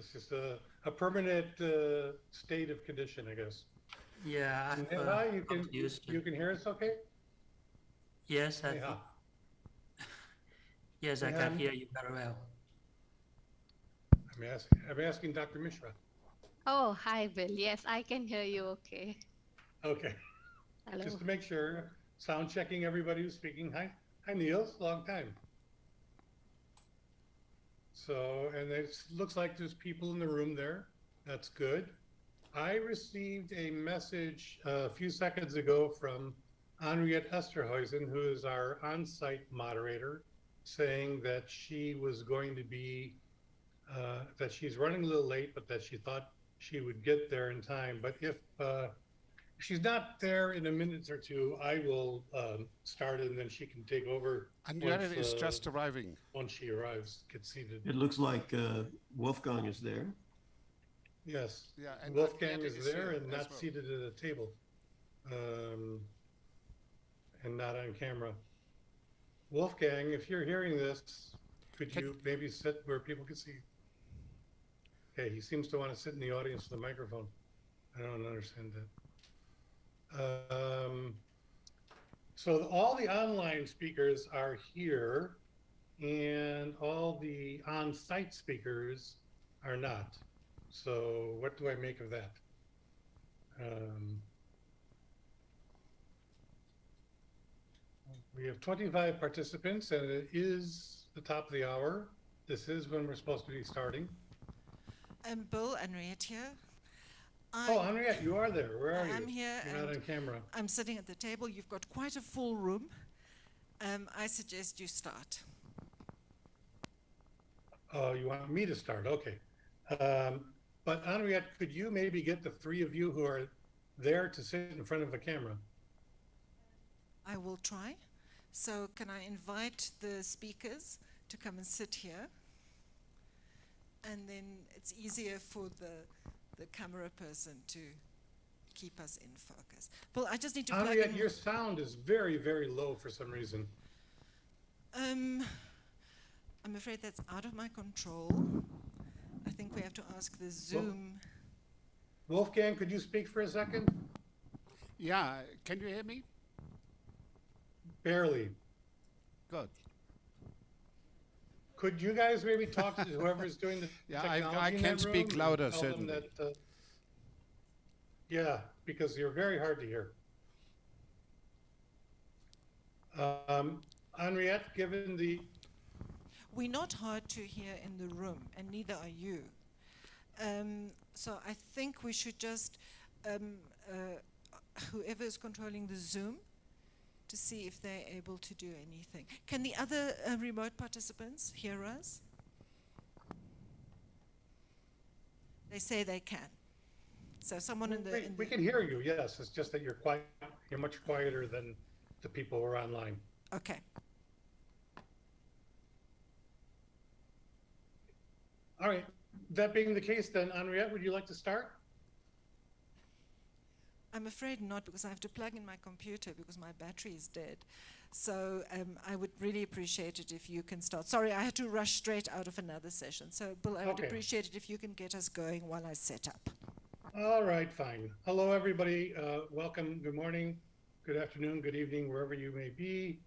It's just a, a permanent, uh, state of condition, I guess. Yeah, I've, Neha, uh, you can, got used to- you can hear us okay? Yes, I, Neha, yes, I can hear you very well. I'm asking, I'm asking Dr. Mishra. Oh, hi, Bill. Yes, I can hear you okay. Okay, Hello. just to make sure, sound checking everybody who's speaking. Hi, hi Niels, long time. So, and it looks like there's people in the room there. That's good. I received a message uh, a few seconds ago from Henriette Esterhuysen, who is our on-site moderator, saying that she was going to be, uh, that she's running a little late, but that she thought she would get there in time. But if, uh, if she's not there in a minute or two, I will um, start and then she can take over Andrea Once, is uh, just arriving. once she arrives, get seated. It looks like uh, Wolfgang is there. Yes. Yeah, and Wolfgang is is there and not well. seated at a table. Um, and not on camera. Wolfgang, if you're hearing this, could you maybe sit where people can see? Okay, he seems to want to sit in the audience with the microphone. I don't understand that. Um, so all the online speakers are here and all the on-site speakers are not. So what do I make of that? Um, we have 25 participants and it is the top of the hour. This is when we're supposed to be starting. Um, Bill, Henriette here. Oh, Henriette, you are there. Where are you? I'm here You're not on camera. I'm sitting at the table. You've got quite a full room. Um, I suggest you start. Oh, you want me to start? Okay. Um, but Henriette, could you maybe get the three of you who are there to sit in front of a camera? I will try. So, can I invite the speakers to come and sit here? And then it's easier for the, the camera person to keep us in focus. Well, I just need to plug Henriette, your sound is very, very low for some reason. Um, I'm afraid that's out of my control. I think we have to ask the Zoom. Wolfgang, could you speak for a second? Yeah, can you hear me? Barely. Good. Could you guys maybe talk to whoever's doing the Yeah, I- technology I in can that speak room and louder, tell them certainly. that, uh, Yeah, because you're very hard to hear. Um, Henriette, given the, We're not hard to hear in the room, and neither are you. Um, so I think we should just, um, uh, whoever is controlling the Zoom, to see if they're able to do anything. Can the other uh, remote participants hear us? They say they can. So someone in the, we in we can hear you, yes, it's just that you're quiet, you're much quieter than the people who are online. okay. All right, that being the case, then Henriette, would you like to start? I'm afraid not because I have to plug in my computer because my battery is dead. So um, I would really appreciate it if you can start. Sorry, I had to rush straight out of another session. So, Bill, I would appreciate it if you can get us going while I set up. All right, fine. Hello, everybody. Uh, welcome. Good morning, good afternoon, good evening, wherever you may be.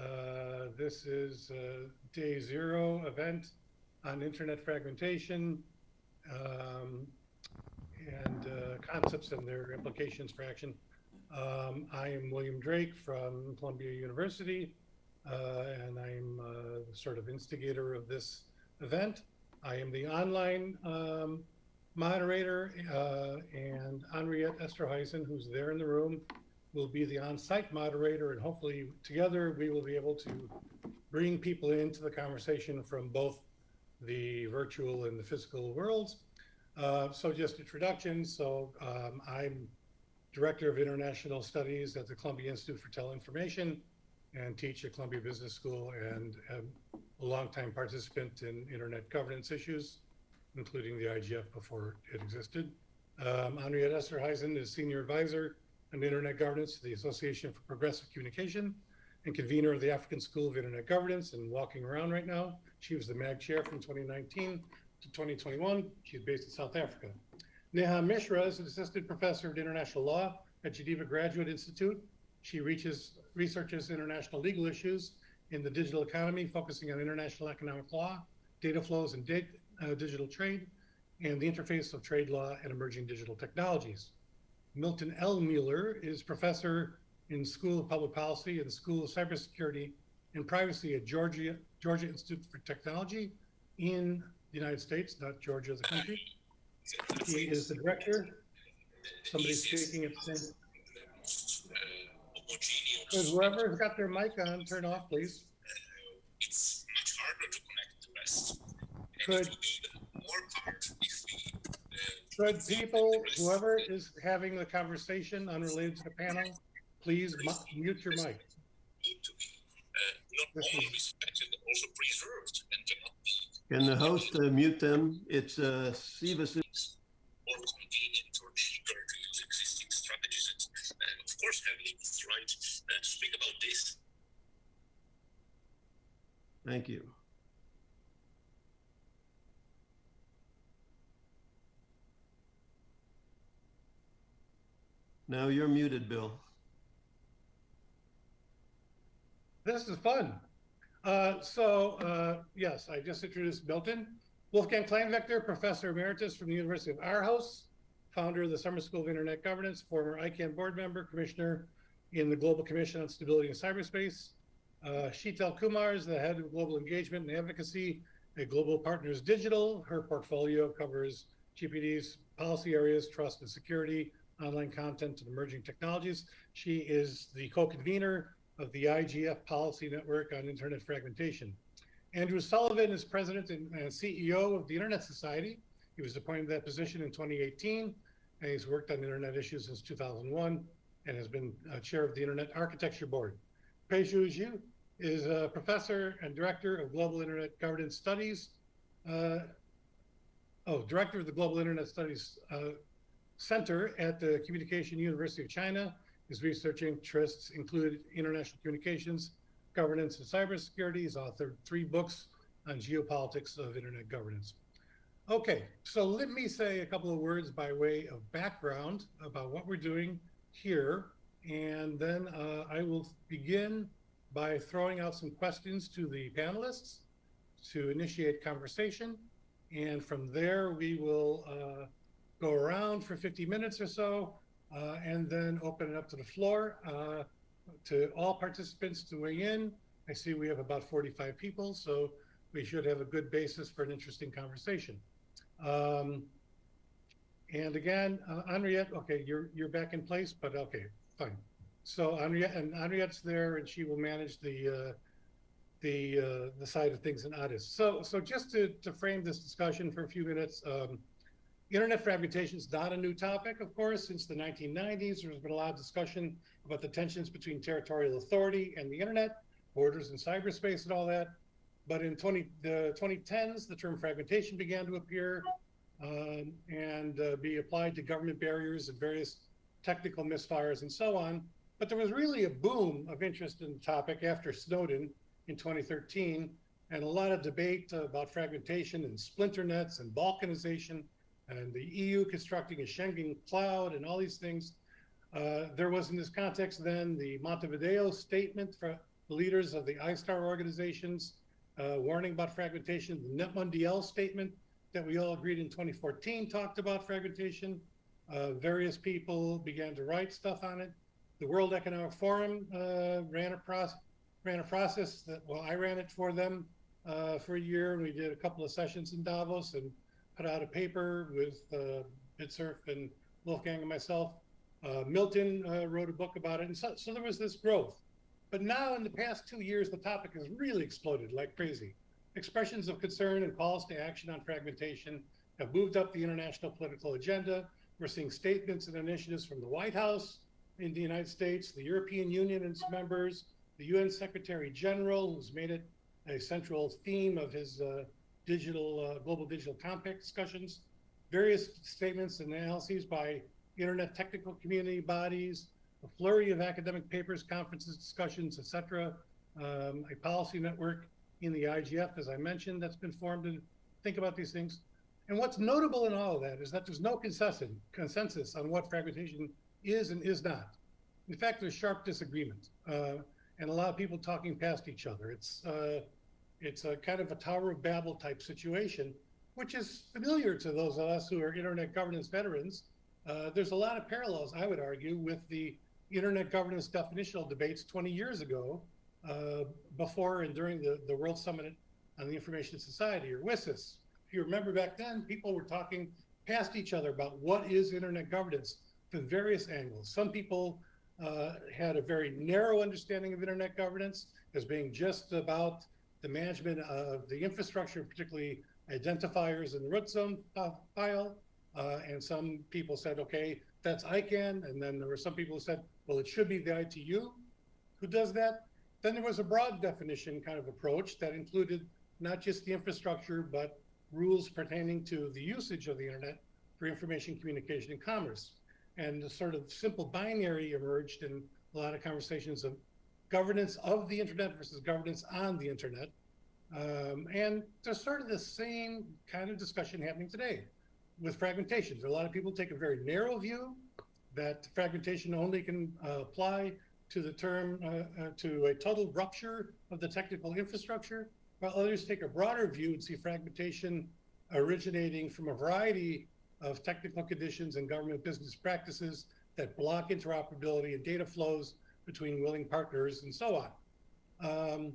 Uh, this is uh, day zero event on internet fragmentation um, and uh, concepts and their implications for action. Um, I am William Drake from Columbia University, uh, and I'm uh, sort of instigator of this event. I am the online um, moderator, uh, and Henriette Esterhuysen, who's there in the room, will be the on-site moderator, and hopefully together we will be able to bring people into the conversation from both the virtual and the physical worlds. Uh, so just introductions. So um, I'm Director of International Studies at the Columbia Institute for Teleinformation and teach at Columbia Business School and am a longtime participant in internet governance issues including the IGF before it existed. Um, Henriette Esterhuysen is Senior Advisor on Internet Governance to the Association for Progressive Communication and convener of the African School of Internet Governance and walking around right now. She was the MAG Chair from 2019 to 2021. She's based in South Africa. Neha Mishra is an assistant professor of international law at Geneva Graduate Institute. She reaches, researches international legal issues in the digital economy, focusing on international economic law, data flows and uh, digital trade, and the interface of trade law and emerging digital technologies. Milton L. Mueller is professor in School of Public Policy and School of Cybersecurity and Privacy at Georgia Georgia Institute for Technology in the United States, not Georgia the country. He is the director. Somebody's speaking at the same. Could whoever's got their mic on, turn off, please. it's much harder to connect the rest. Could- Could people, whoever is having the conversation unrelated to the panel, please mute your mic. Need to be uh, not only respected also be Can the host uh, mute them? It's uh, Siva. More convenient or cheaper to use existing strategies. And uh, of course, have legal right uh, to speak about this. Thank you. Now you're muted, Bill. This is fun. Uh, so, uh, yes, I just introduced Milton. Wolfgang Kleinwächter, Professor Emeritus from the University of Aarhus, founder of the Summer School of Internet Governance, former ICANN board member, commissioner in the Global Commission on Stability in Cyberspace. Uh, Sheetal Kumar is the head of global engagement and advocacy at Global Partners Digital. Her portfolio covers GPD's policy areas, trust and security, online content, and emerging technologies. She is the co-convener of the IGF Policy Network on Internet Fragmentation. Andrew Sullivan is president and CEO of the Internet Society. He was appointed to that position in 2018, and he's worked on internet issues since 2001 and has been uh, chair of the Internet Architecture Board. Peixi Xu is a professor and director of Global Internet Governance Studies. Uh, oh, director of the Global Internet Studies uh, Center at the Communication University of China. His research interests include international communications, governance, and cybersecurity. He's authored three books on geopolitics of internet governance. Okay, so let me say a couple of words by way of background about what we're doing here, and then uh, I will begin by throwing out some questions to the panelists to initiate conversation, and from there we will uh, go around for 50 minutes or so, uh, and then open it up to the floor uh, to all participants to weigh in. I see we have about 45 people, so we should have a good basis for an interesting conversation. Um, and again, uh, Henriette, okay, you're you're back in place, but okay, fine. So Henriette and Henriette's there, and she will manage the uh, the uh, the side of things in Addis. So so just to to frame this discussion for a few minutes. Um, Internet fragmentation is not a new topic, of course. Since the 1990s, there's been a lot of discussion about the tensions between territorial authority and the internet, borders and cyberspace and all that. But in 20, the 2010s, the term fragmentation began to appear um, and uh, be applied to government barriers and various technical misfires and so on. But there was really a boom of interest in the topic after Snowden in 2013, and a lot of debate about fragmentation and splinter nets and balkanization and the EU constructing a Schengen cloud and all these things. Uh, there was in this context then the Montevideo statement for the leaders of the ISTAR organizations uh, warning about fragmentation, the NETmundial statement that we all agreed in 2014 talked about fragmentation. Uh, various people began to write stuff on it. The World Economic Forum uh, ran a process ran a process that well I ran it for them uh, for a year and we did a couple of sessions in Davos and put out a paper with uh, Vint Cerf and Wolfgang and myself. Uh, Milton uh, wrote a book about it, and so, so there was this growth. But now, in the past two years, the topic has really exploded like crazy. Expressions of concern and calls to action on fragmentation have moved up the international political agenda. We're seeing statements and initiatives from the White House in the United States, the European Union and its members, the UN Secretary General, who's made it a central theme of his uh, digital uh, global digital compact discussions, various statements and analyses by internet technical community bodies, a flurry of academic papers, conferences, discussions, etc. Um, a policy network in the IGF, as I mentioned, that's been formed to think about these things. And what's notable in all of that is that there's no consensus, consensus on what fragmentation is and is not. In fact, there's sharp disagreement, uh, and a lot of people talking past each other. It's uh, it's a kind of a Tower of Babel type situation, which is familiar to those of us who are internet governance veterans. Uh, there's a lot of parallels, I would argue, with the internet governance definitional debates 20 years ago, uh, before and during the, the World Summit on the Information Society, or WSIS. If you remember back then, people were talking past each other about what is internet governance from various angles. Some people uh, had a very narrow understanding of internet governance as being just about the management of the infrastructure, particularly identifiers in the root zone file. Uh, and some people said, okay, that's ICANN. And then there were some people who said, well, it should be the ITU who does that. Then there was a broad definition kind of approach that included not just the infrastructure, but rules pertaining to the usage of the internet for information communication and commerce. And the sort of simple binary emerged in a lot of conversations of governance of the internet versus governance on the internet. Um, and there's sort of the same kind of discussion happening today with fragmentation. A lot of people take a very narrow view that fragmentation only can uh, apply to the term uh, uh, to a total rupture of the technical infrastructure, while others take a broader view and see fragmentation originating from a variety of technical conditions and government business practices that block interoperability and data flows between willing partners and so on. Um,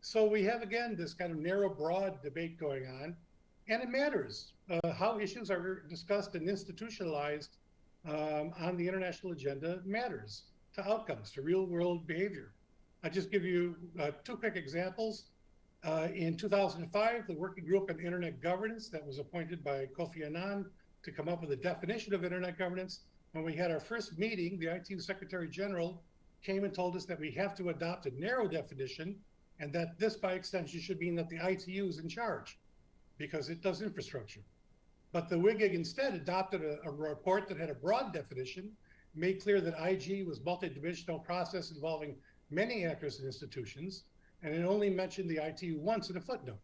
so we have again this kind of narrow, broad debate going on, and it matters uh, how issues are discussed and institutionalized um, on the international agenda matters to outcomes, to real world behavior. I'll just give you uh, two quick examples. Uh, in 2005, the working group on internet governance that was appointed by Kofi Annan to come up with a definition of internet governance. When we had our first meeting, the IT Secretary General came and told us that we have to adopt a narrow definition and that this by extension should mean that the ITU is in charge because it does infrastructure. But the WGIG instead adopted a, a report that had a broad definition, made clear that IG was multidimensional process involving many actors and institutions, and it only mentioned the ITU once in a footnote.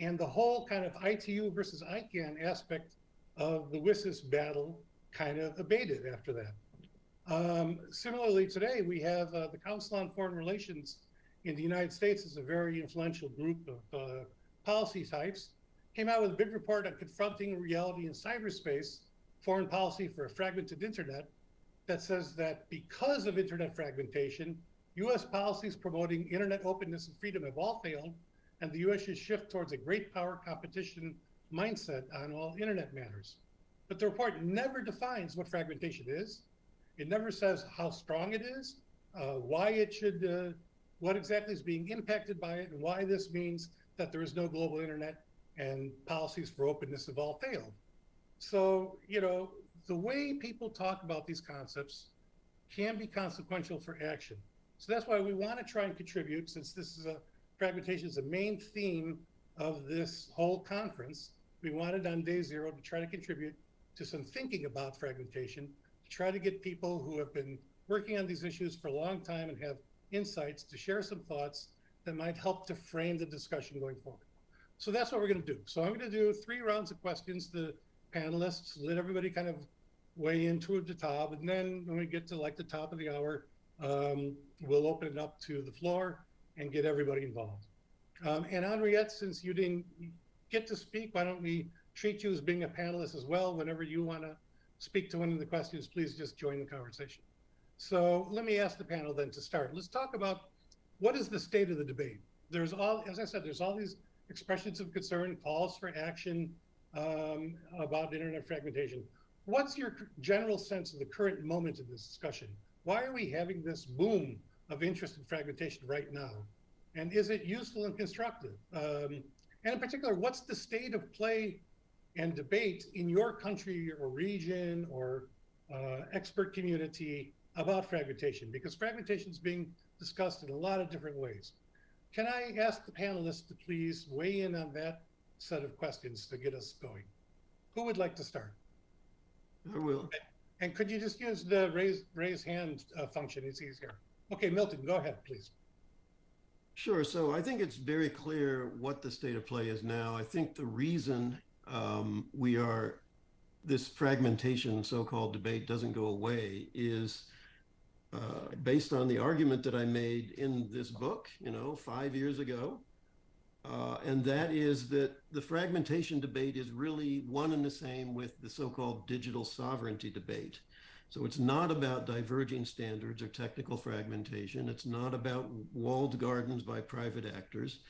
And the whole kind of ITU versus ICANN aspect of the WSIS battle kind of abated after that. Um, similarly, today we have uh, the Council on Foreign Relations in the United States is a very influential group of uh, policy types, came out with a big report on confronting reality in cyberspace, foreign policy for a fragmented internet, that says that because of internet fragmentation, US policies promoting internet openness and freedom have all failed, and the US should shift towards a great power competition mindset on all internet matters. But the report never defines what fragmentation is. It never says how strong it is, uh, why it should, uh, what exactly is being impacted by it, and why this means that there is no global internet and policies for openness have all failed. So, you know, the way people talk about these concepts can be consequential for action. So that's why we want to try and contribute, since this is a fragmentation is a main theme of this whole conference. We wanted on day zero to try to contribute to some thinking about fragmentation, try to get people who have been working on these issues for a long time and have insights to share some thoughts that might help to frame the discussion going forward. So that's what we're going to do. So I'm going to do three rounds of questions to panelists, let everybody kind of weigh into the top, and then when we get to like the top of the hour, um, we'll open it up to the floor and get everybody involved. Um, and Henriette, since you didn't get to speak, why don't we treat you as being a panelist as well? Whenever you want to speak to one of the questions, please just join the conversation. So let me ask the panel then to start. Let's talk about what is the state of the debate. There's all, as I said, there's all these expressions of concern, calls for action um, about internet fragmentation. What's your general sense of the current moment of this discussion? Why are we having this boom of interest in fragmentation right now? And is it useful and constructive? Um, and in particular, what's the state of play and debate in your country or region or uh, expert community about fragmentation? Because fragmentation is being discussed in a lot of different ways. Can I ask the panelists to please weigh in on that set of questions to get us going? Who would like to start? I will. And could you just use the raise raise hand uh, function? It's easier. Okay, Milton, go ahead, please. Sure. So I think it's very clear what the state of play is now. I think the reason um, we are this fragmentation so-called debate doesn't go away is uh, based on the argument that I made in this book, you know, five years ago. Uh, and that is that the fragmentation debate is really one and the same with the so-called digital sovereignty debate. So it's not about diverging standards or technical fragmentation. It's not about walled gardens by private actors.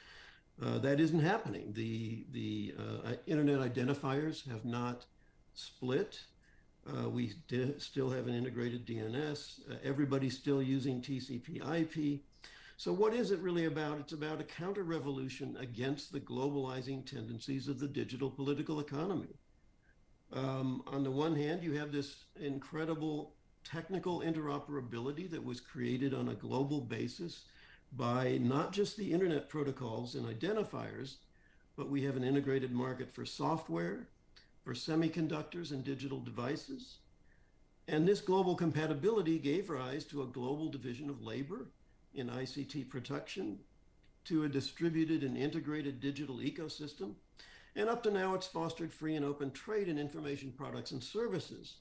Uh, that isn't happening. The the uh, internet identifiers have not split. Uh, we still have an integrated DNS. Uh, everybody's still using TCP/IP. So what is it really about? It's about a counter revolution against the globalizing tendencies of the digital political economy. Um, on the one hand, you have this incredible technical interoperability that was created on a global basis by not just the internet protocols and identifiers, but we have an integrated market for software, for semiconductors and digital devices. And this global compatibility gave rise to a global division of labor in ICT production, to a distributed and integrated digital ecosystem, and up to now it's fostered free and open trade in information products and services.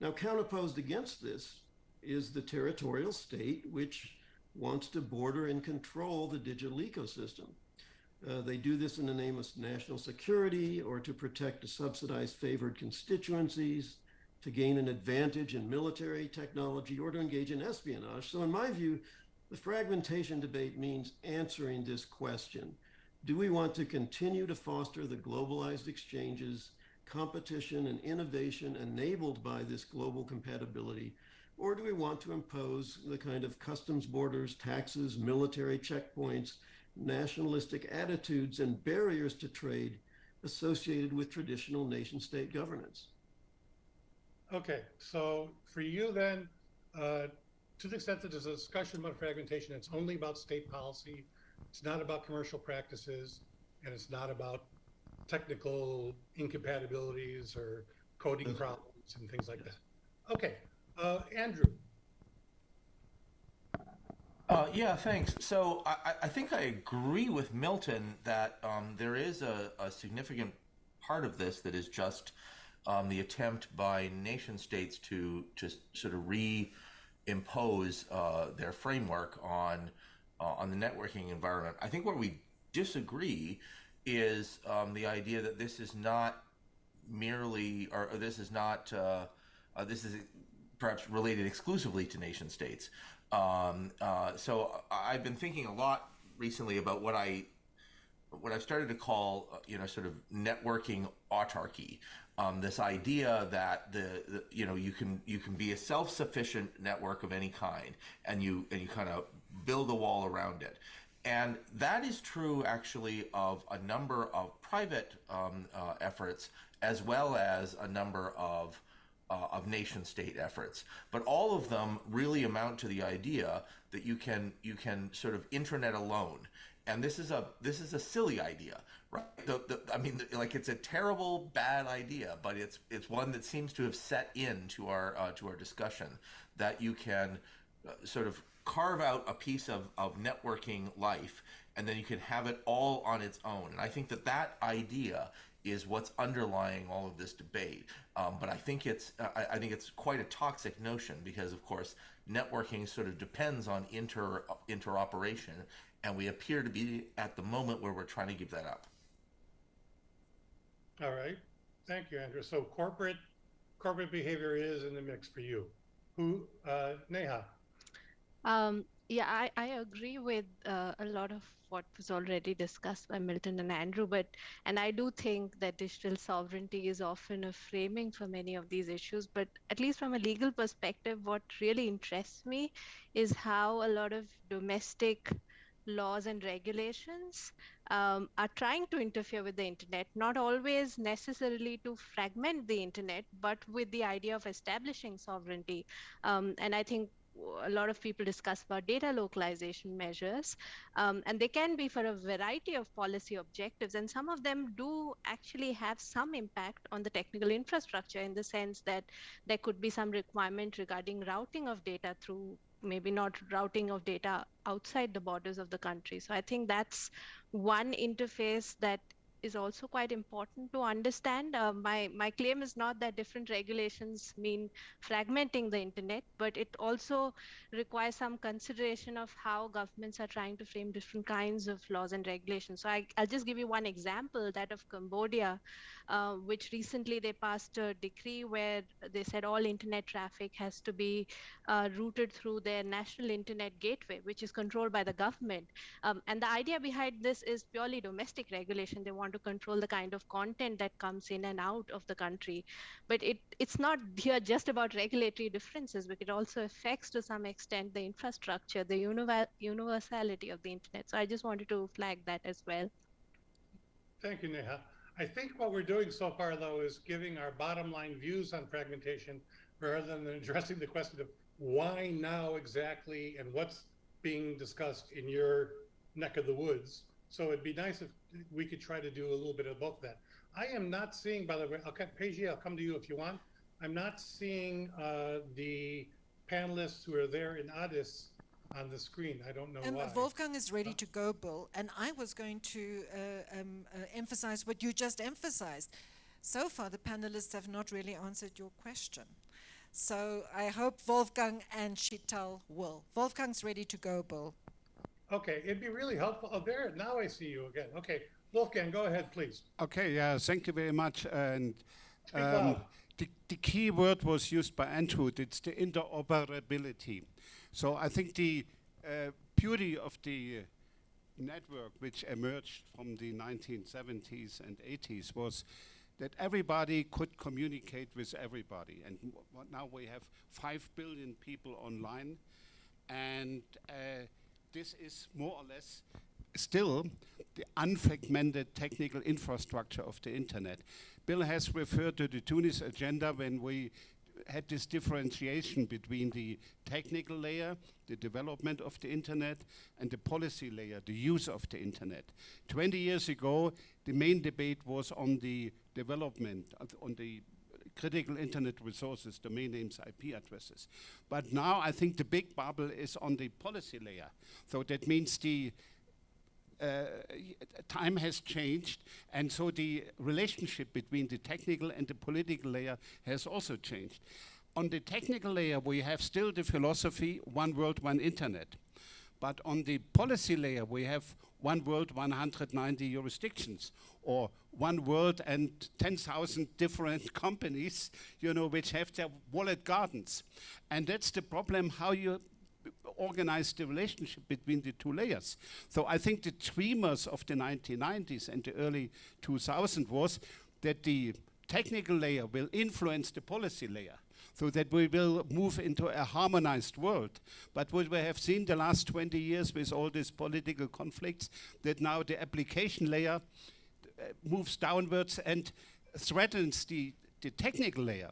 Now, counterposed against this is the territorial state, which wants to border and control the digital ecosystem. Uh, they do this in the name of national security or to protect subsidized favored constituencies, to gain an advantage in military technology, or to engage in espionage. So, in my view, the fragmentation debate means answering this question. Do we want to continue to foster the globalized exchanges, competition, and innovation enabled by this global compatibility? Or do we want to impose the kind of customs borders, taxes, military checkpoints, nationalistic attitudes, and barriers to trade associated with traditional nation state governance? Okay, so for you then, uh, to the extent that there's a discussion about fragmentation, it's only about state policy. It's not about commercial practices, and it's not about technical incompatibilities or coding problems and things like Yes. that. Okay, uh, Andrew. Uh, yeah, thanks. So I, I- think I agree with Milton that um, there is a, a significant part of this that is just um, the attempt by nation states to to sort of reimpose uh, their framework on uh, on the networking environment. I think where we disagree is um, the idea that this is not merely, or, or this is not, uh, uh, this is perhaps related exclusively to nation states. Um, uh, so I've been thinking a lot recently about what I what I've started to call, uh, you know, sort of networking autarky. Um, this idea that the, the, you know, you can you can be a self-sufficient network of any kind, and you and you kind of build a wall around it. And that is true actually of a number of private um, uh, efforts as well as a number of uh, of nation state efforts. But all of them really amount to the idea that you can you can sort of intranet alone. And this is a this is a silly idea, right? The, the, I mean, like it's a terrible, bad idea, but it's it's one that seems to have set in to our uh, to our discussion that you can uh, sort of carve out a piece of, of networking life and then you can have it all on its own. And I think that that idea is what's underlying all of this debate. Um, but I think it's I, I think it's quite a toxic notion because, of course, networking sort of depends on inter interoperation, and we appear to be at the moment where we're trying to give that up. All right, thank you, Andrew. So corporate, corporate behavior is in the mix for you. Who, uh, Neha? Um, yeah, I, I agree with uh, a lot of what was already discussed by Milton and Andrew, but and I do think that digital sovereignty is often a framing for many of these issues. But at least from a legal perspective, what really interests me is how a lot of domestic laws and regulations um, are trying to interfere with the internet, not always necessarily to fragment the internet, but with the idea of establishing sovereignty. Um, and I think a lot of people discuss about data localization measures, um, and they can be for a variety of policy objectives. And some of them do actually have some impact on the technical infrastructure in the sense that there could be some requirement regarding routing of data through maybe not routing of data outside the borders of the country. So I think that's one interface that is also quite important to understand. Uh, my my claim is not that different regulations mean fragmenting the internet, but it also requires some consideration of how governments are trying to frame different kinds of laws and regulations. So I, I'll just give you one example, that of Cambodia, uh, which recently they passed a decree where they said all internet traffic has to be uh, routed through their national internet gateway, which is controlled by the government. Um, and the idea behind this is purely domestic regulation. They want to control the kind of content that comes in and out of the country. But it, it's not here just about regulatory differences, but it also affects to some extent the infrastructure, the univer- universality of the internet. So I just wanted to flag that as well. Thank you, Neha. I think what we're doing so far, though, is giving our bottom line views on fragmentation rather than addressing the question of why now exactly and what's being discussed in your neck of the woods. So it'd be nice if we could try to do a little bit of both that. I am not seeing, by the way, I'll, Paige, I'll come to you if you want. I'm not seeing uh, the panelists who are there in Addis on the screen. I don't know Um, why. Wolfgang is ready to go, Bill, and I was going to uh, um, uh, emphasize what you just emphasized. So far, the panelists have not really answered your question. So I hope Wolfgang and Sheetal will. Wolfgang's ready to go, Bill. Okay, it'd be really helpful. Oh, there, now I see you again. Okay, Wolfgang, go ahead, please. Okay, yeah, thank you very much. And um, the, the key word was used by Andrew, it's the interoperability. So I think the uh, beauty of the uh, network which emerged from the 1970s and 80s was that everybody could communicate with everybody. And now we have 5 billion people online. And uh, this is more or less still the unfragmented technical infrastructure of the internet. Bill has referred to the Tunis agenda when we had this differentiation between the technical layer, the development of the internet, and the policy layer, the use of the internet. 20 years ago, the main debate was on the development, on the critical internet resources, domain names, IP addresses. But now I think the big bubble is on the policy layer. So that means the uh, time has changed, and so the relationship between the technical and the political layer has also changed. On the technical layer, we have still the philosophy one world, one internet. But on the policy layer, we have one world, 190 jurisdictions, or one world and 10,000 different companies, you know, which have their walled gardens. And that's the problem, how you organize the relationship between the two layers. So I think the dreamers of the 1990s and the early 2000s was that the technical layer will influence the policy layer so that we will move into a harmonized world. But what we have seen the last 20 years with all these political conflicts, that now the application layer uh, moves downwards and threatens the, the technical layer.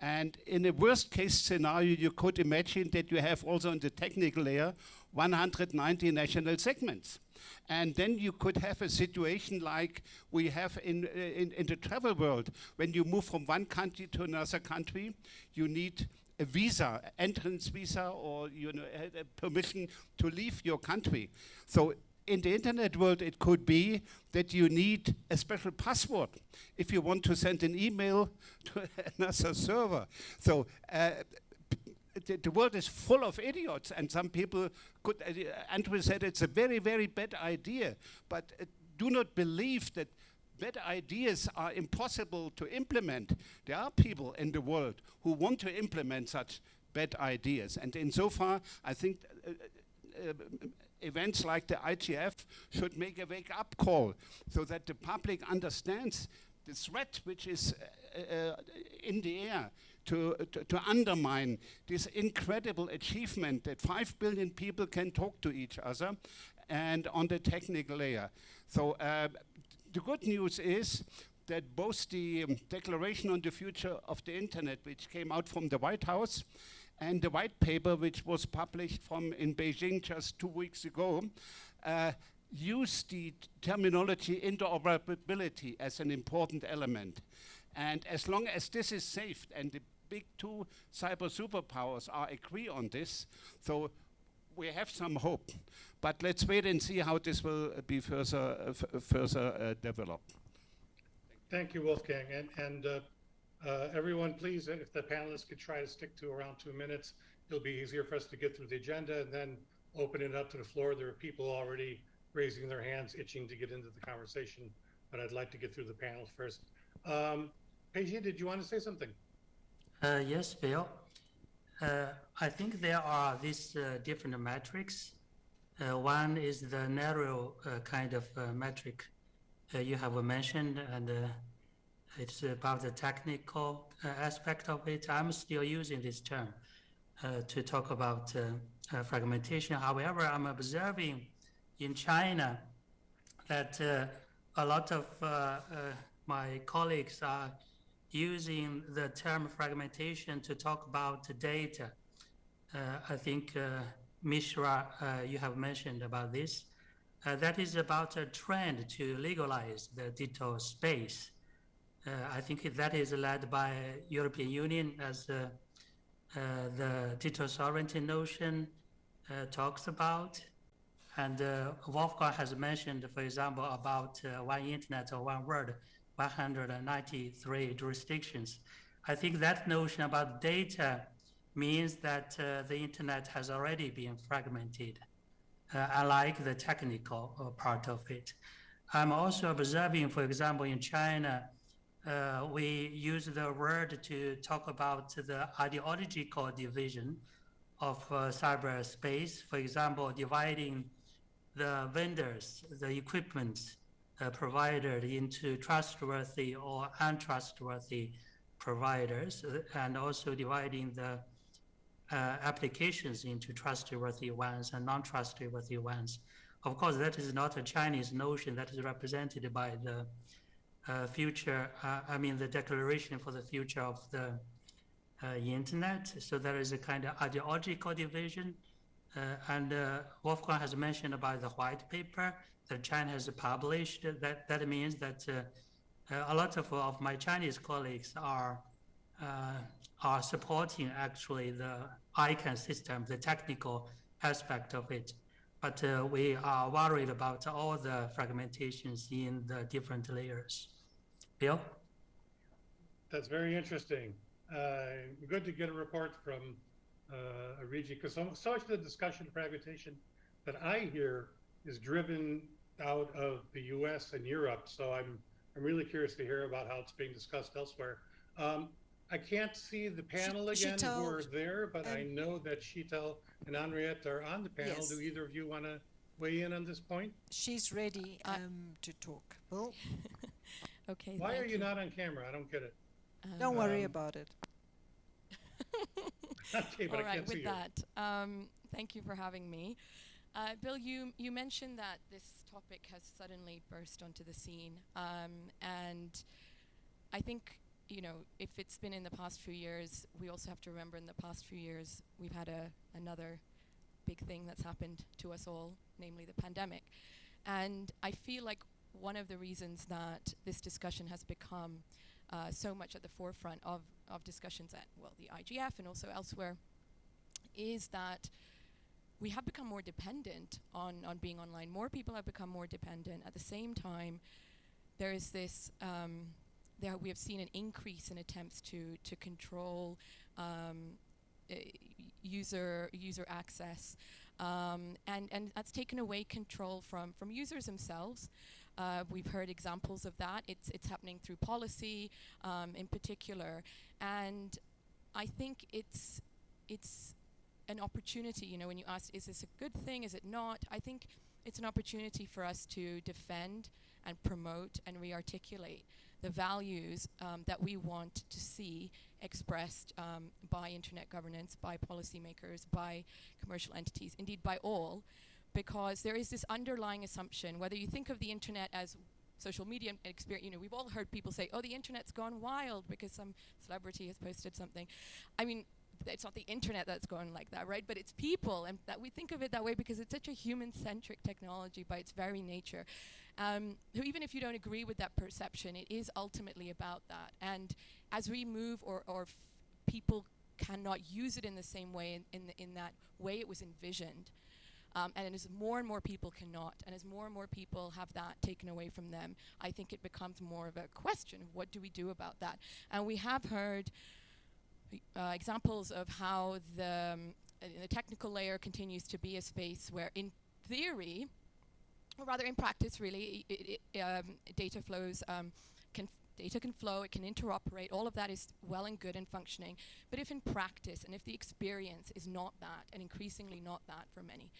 And in a worst case scenario, you could imagine that you have also in the technical layer 190 national segments. And then you could have a situation like we have in, in, in the travel world. When you move from one country to another country, you need a visa, entrance visa, or you know, permission to leave your country. So in the internet world, it could be that you need a special password if you want to send an email to another server. So uh, the, the world is full of idiots, and some people could. Uh, Andrew said it's a very, very bad idea, but uh, do not believe that bad ideas are impossible to implement. There are people in the world who want to implement such bad ideas, and insofar, I think. Uh, uh, events like the IGF should make a wake-up call so that the public understands the threat which is uh, uh, in the air to, to, undermine this incredible achievement that 5 billion people can talk to each other and on the technical layer. So uh, the good news is that both the um, Declaration on the Future of the Internet, which came out from the White House, and the white paper, which was published from in Beijing just two weeks ago, uh, use the terminology interoperability as an important element. And as long as this is safe, and the big two cyber superpowers are agree on this, so we have some hope. But let's wait and see how this will uh, be further, uh, further uh, developed. Thank you, Wolfgang. And, and uh, uh, everyone, please, if the panelists could try to stick to around two minutes, it'll be easier for us to get through the agenda and then open it up to the floor. There are people already raising their hands, itching to get into the conversation, but I'd like to get through the panel first. Um, Peixi, did you want to say something? Uh, yes, Bill. Uh, I think there are these uh, different metrics. Uh, one is the narrow uh, kind of uh, metric you have mentioned, and it's about the technical aspect of it. I'm still using this term to talk about fragmentation. However, I'm observing in China that a lot of my colleagues are using the term fragmentation to talk about data. Uh, I think uh, Mishra, uh, you have mentioned about this. Uh, that is about a trend to legalize the digital space. Uh, I think that is led by European Union as uh, the digital sovereignty notion talks about. And Wolfgang has mentioned, for example, about one internet or one world, 193 jurisdictions. I think that notion about data means that uh, the internet has already been fragmented, uh, unlike the technical uh, part of it. I'm also observing, for example, in China, uh, we use the word to talk about the ideological division of uh, cyberspace. For example, dividing the vendors, the equipment uh, provided into trustworthy or untrustworthy providers, and also dividing the uh, applications into trustworthy ones and non-trustworthy ones. Of course, that is not a Chinese notion that is represented by the uh, future, uh, I mean, the declaration for the future of the uh, internet. So there is a kind of ideological division. Uh, and uh, Wolfgang has mentioned about the white paper that China has published. That, that means that uh, a lot of, of my Chinese colleagues are, uh, are supporting actually the ICANN system, the technical aspect of it. But uh, we are worried about all the fragmentations in the different layers. Bill? That's very interesting. Uh, good to get a report from uh, Ariji, because so, so much of the discussion of fragmentation that I hear is driven out of the U.S. and Europe. So I'm I'm really curious to hear about how it's being discussed elsewhere. Um, I can't see the panel again who Sheetal, are there, but I um, know that Sheetal and Henriette are on the panel. Yes. Do either of you want to weigh in on this point? She's ready um, to talk. Bill, Okay. Why are thank you not on camera? I don't get it. don't worry Um, about it. Okay, but All I can't see with you. that, um, thank you for having me. Uh, Bill, you, you mentioned that this topic has suddenly burst onto the scene. Um, and I think, you know, if it's been in the past few years, we also have to remember in the past few years, we've had a, another big thing that's happened to us all, namely the pandemic. And I feel like one of the reasons that this discussion has become uh, so much at the forefront of, of discussions at, well, the IGF and also elsewhere is that we have become more dependent on, on being online. More people have become more dependent. At the same time, there is this, um, there we have seen an increase in attempts to, to control um, uh, user, user access. Um, and, and that's taken away control from, from users themselves. Uh, we've heard examples of that. It's, it's happening through policy um, in particular. And I think it's, it's an opportunity, you know, when you ask, is this a good thing, is it not? I think it's an opportunity for us to defend and promote and re-articulate the values um, that we want to see expressed um, by internet governance, by policymakers, by commercial entities, indeed by all, because there is this underlying assumption, whether you think of the internet as social media experience, you know, we've all heard people say, oh, the internet's gone wild because some celebrity has posted something. I mean, it's not the internet that's going like that, right? But it's people, and that we think of it that way because it's such a human-centric technology by its very nature. Um, even if you don't agree with that perception, it is ultimately about that. And as we move, or, or people cannot use it in the same way, in, in, the, in that way it was envisioned, Um, and as more and more people cannot, and as more and more people have that taken away from them, I think it becomes more of a question of what do we do about that? And we have heard uh, examples of how the, um, uh, the technical layer continues to be a space where, in theory, or rather in practice, really, i i um, data flows um, can data can flow, it can interoperate. All of that is well and good and functioning. But if in practice and if the experience is not that, and increasingly not that for many,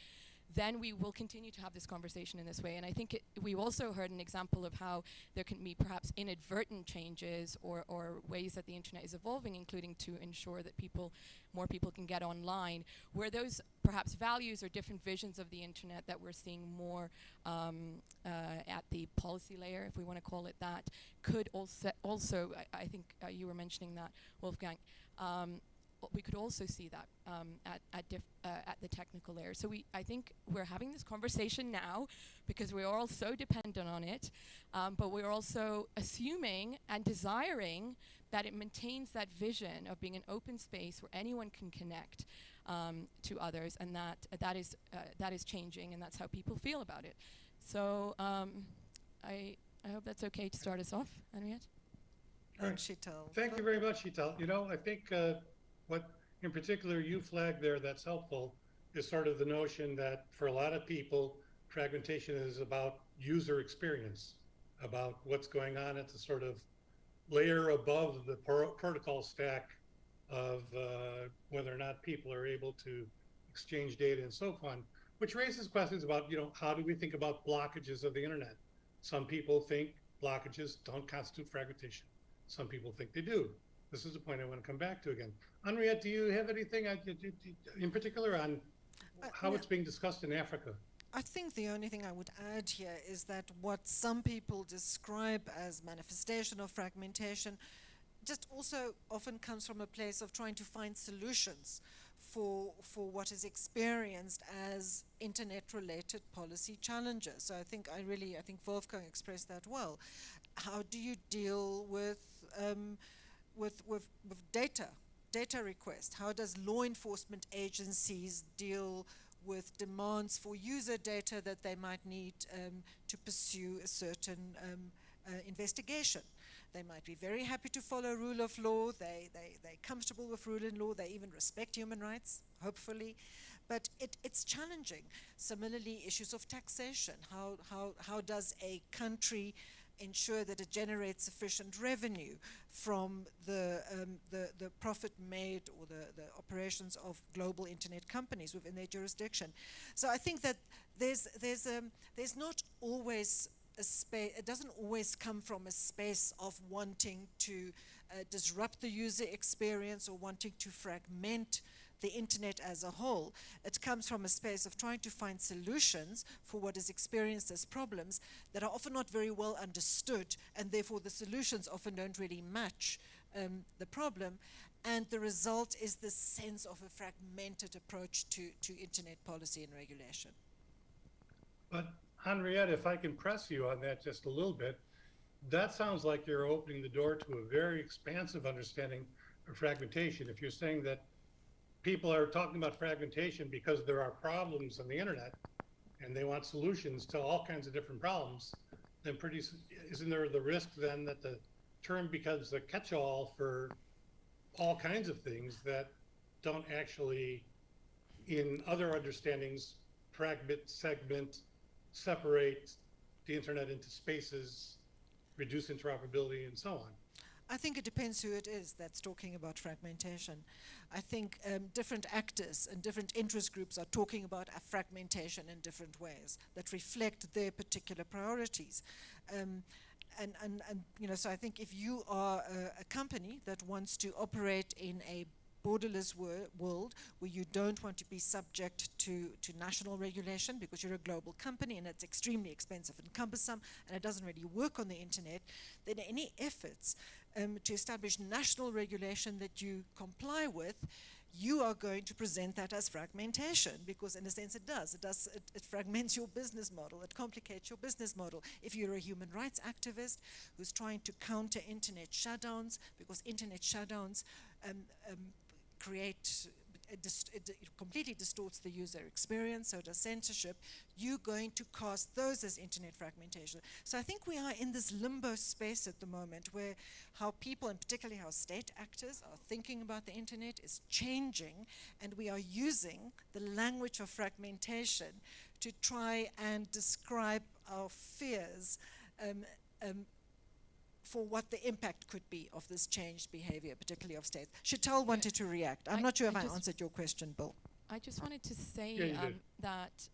then we will continue to have this conversation in this way. And I think it, we've also heard an example of how there can be perhaps inadvertent changes or, or ways that the internet is evolving, including to ensure that people, more people can get online, where those perhaps values or different visions of the internet that we're seeing more um, uh, at the policy layer, if we want to call it that, could also, also I, I think uh, you were mentioning that, Wolfgang, um, we could also see that um, at at, uh, at, the technical layer. So we, I think, we're having this conversation now because we are all so dependent on it, um, but we're also assuming and desiring that it maintains that vision of being an open space where anyone can connect um, to others, and that uh, that is uh, that is changing, and that's how people feel about it. So um, I I hope that's okay to start us off, Henriette. And Sheetal. Thank you very much, Sheetal. You know, I think uh, what in particular you flagged there that's helpful is sort of the notion that for a lot of people, fragmentation is about user experience, about what's going on at the sort of layer above the protocol stack of uh, whether or not people are able to exchange data and so on, which raises questions about, you know, how do we think about blockages of the internet? Some people think blockages don't constitute fragmentation. Some people think they do. This is a point I want to come back to again. Henriette, do you have anything in particular on uh, how it's being discussed in Africa? I think the only thing I would add here is that what some people describe as manifestation of fragmentation just also often comes from a place of trying to find solutions for for what is experienced as internet related policy challenges. So I think I really I think Wolfgang expressed that well. How do you deal with um, with, with, with data, data requests? How does law enforcement agencies deal with demands for user data that they might need um, to pursue a certain um, uh, investigation? They might be very happy to follow rule of law. They, they, they're comfortable with rule of law. They even respect human rights, hopefully. But it, it's challenging. Similarly, issues of taxation. How, how, how does a country ensure that it generates sufficient revenue from the, um, the, the, profit made or the, the operations of global internet companies within their jurisdiction. So I think that there's, there's, um, there's not always a space, it doesn't always come from a space of wanting to uh, disrupt the user experience or wanting to fragment the internet as a whole. It comes from a space of trying to find solutions for what is experienced as problems that are often not very well understood, and therefore the solutions often don't really match um, the problem. And the result is this sense of a fragmented approach to, to internet policy and regulation. But Henriette, if I can press you on that just a little bit, that sounds like you're opening the door to a very expansive understanding of fragmentation. If you're saying that people are talking about fragmentation because there are problems on the internet and they want solutions to all kinds of different problems, then pretty isn't there the risk then that the term becomes a catch-all for all kinds of things that don't actually, in other understandings, fragment, segment, separate the internet into spaces, reduce interoperability, and so on? I think it depends who it is that's talking about fragmentation. I think um, different actors and different interest groups are talking about a fragmentation in different ways that reflect their particular priorities. Um, and, and, and, you know, so I think if you are a, a company that wants to operate in a borderless wor world where you don't want to be subject to, to national regulation because you're a global company and it's extremely expensive and cumbersome and it doesn't really work on the internet, then any efforts um, to establish national regulation that you comply with, you are going to present that as fragmentation because in a sense it does. It does it, it, fragments your business model. It complicates your business model. If you're a human rights activist who's trying to counter internet shutdowns because internet shutdowns um, um, create it, it, it completely distorts the user experience, so does censorship, you're going to cast those as internet fragmentation. So I think we are in this limbo space at the moment where how people, and particularly how state actors, are thinking about the internet is changing, and we are using the language of fragmentation to try and describe our fears. Um, um, for what the impact could be of this changed behavior, particularly of states. Sheetal wanted to react. I'm I- not sure if I I, answered your question, Bill. I just wanted to say Yeah, um, that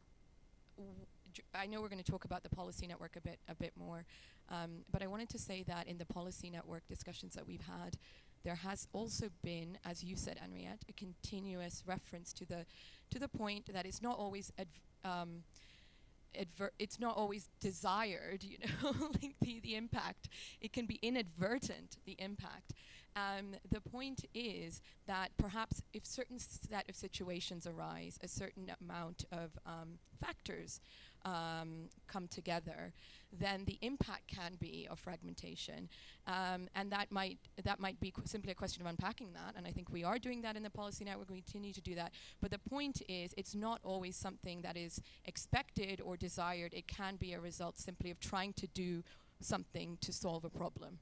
I know we're going to talk about the policy network a bit a bit more, um, but I wanted to say that in the policy network discussions that we've had, there has also been, as you said, Henriette, a continuous reference to the to the point that it's not always adv- um, adver- it's not always desired, you know, like the, the impact. It can be inadvertent, the impact. Um, the point is that perhaps if certain set of situations arise, a certain amount of um, factors um, come together, then the impact can be of fragmentation, um, and that might that might be simply a question of unpacking that. And I think we are doing that in the policy network. We continue to do that. But the point is, it's not always something that is expected or desired. It can be a result simply of trying to do something to solve a problem.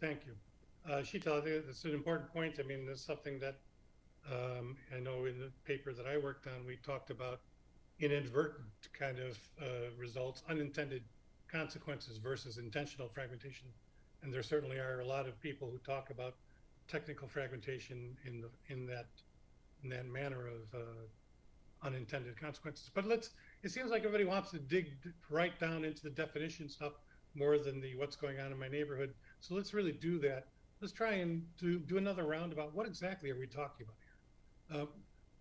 Thank you. Uh, Sheetal, I think that's an important point. I mean, there's something that um, I know in the paper that I worked on, we talked about inadvertent kind of uh, results, unintended consequences versus intentional fragmentation. And there certainly are a lot of people who talk about technical fragmentation in the in that in that manner of uh, unintended consequences. But let's. It seems like everybody wants to dig right down into the definition stuff more than the what's going on in my neighborhood. So let's really do that. Let's try and do, do another round about what exactly are we talking about here? Um,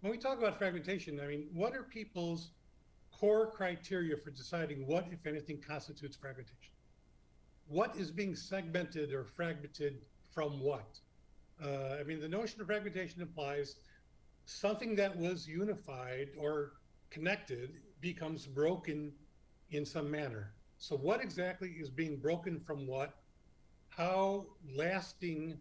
when we talk about fragmentation, I mean, what are people's core criteria for deciding what, if anything, constitutes fragmentation? What is being segmented or fragmented from what? Uh, I mean, the notion of fragmentation implies something that was unified or connected becomes broken in some manner. So, what exactly is being broken from what? How lasting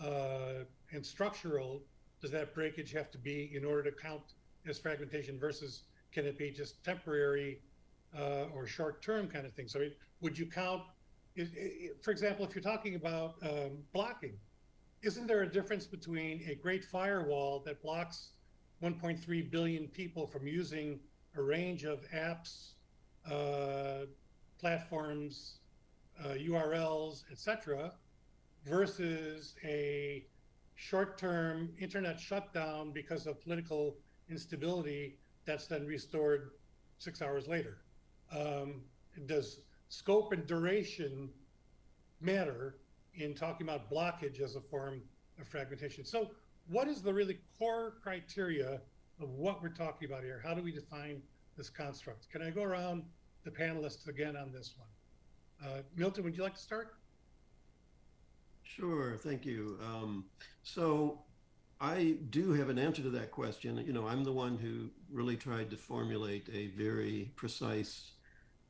uh, and structural does that breakage have to be in order to count as fragmentation versus can it be just temporary uh, or short term kind of thing? So, it, would you count, is, i- i- for example, if you're talking about um, blocking, isn't there a difference between a great firewall that blocks 1.3 billion people from using a range of apps, uh, platforms, uh, URLs, etc., versus a short-term internet shutdown because of political instability that's then restored six hours later? Um, does scope and duration matter in talking about blockage as a form of fragmentation? So, what is the really core criteria of what we're talking about here? How do we define this construct? Can I go around the panelists again on this one? Uh, Milton, would you like to start? Sure, thank you. Um, so I do have an answer to that question. You know, I'm the one who really tried to formulate a very precise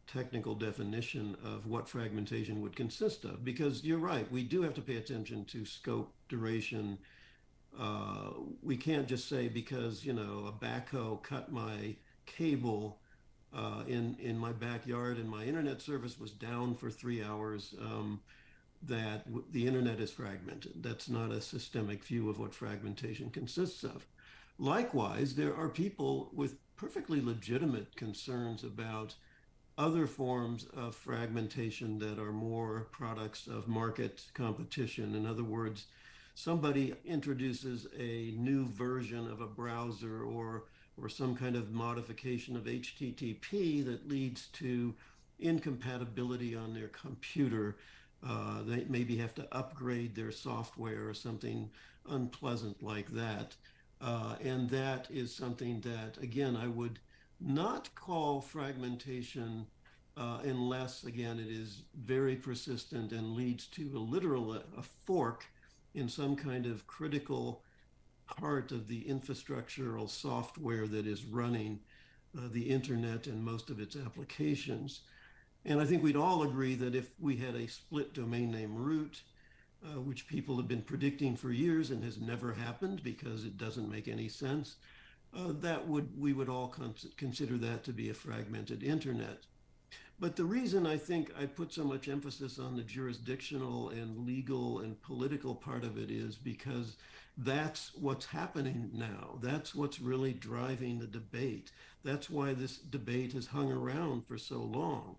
technical definition of what fragmentation would consist of because you're right, we do have to pay attention to scope, duration. Uh, we can't just say because, you know, a backhoe cut my cable uh, in in my backyard and my internet service was down for three hours. Um, that the internet is fragmented. That's not a systemic view of what fragmentation consists of. Likewise, there are people with perfectly legitimate concerns about other forms of fragmentation that are more products of market competition. In other words, somebody introduces a new version of a browser or or some kind of modification of HTTP that leads to incompatibility on their computer uh, they maybe have to upgrade their software or something unpleasant like that. Uh, and that is something that, again, I would not call fragmentation uh, unless, again, it is very persistent and leads to a literal a fork in some kind of critical part of the infrastructural software that is running uh, the internet and most of its applications. And I think we'd all agree that if we had a split domain name root, uh, which people have been predicting for years and has never happened because it doesn't make any sense, uh, that would we would all cons- consider that to be a fragmented internet. But the reason I think I put so much emphasis on the jurisdictional and legal and political part of it is because that's what's happening now. That's what's really driving the debate. That's why this debate has hung around for so long.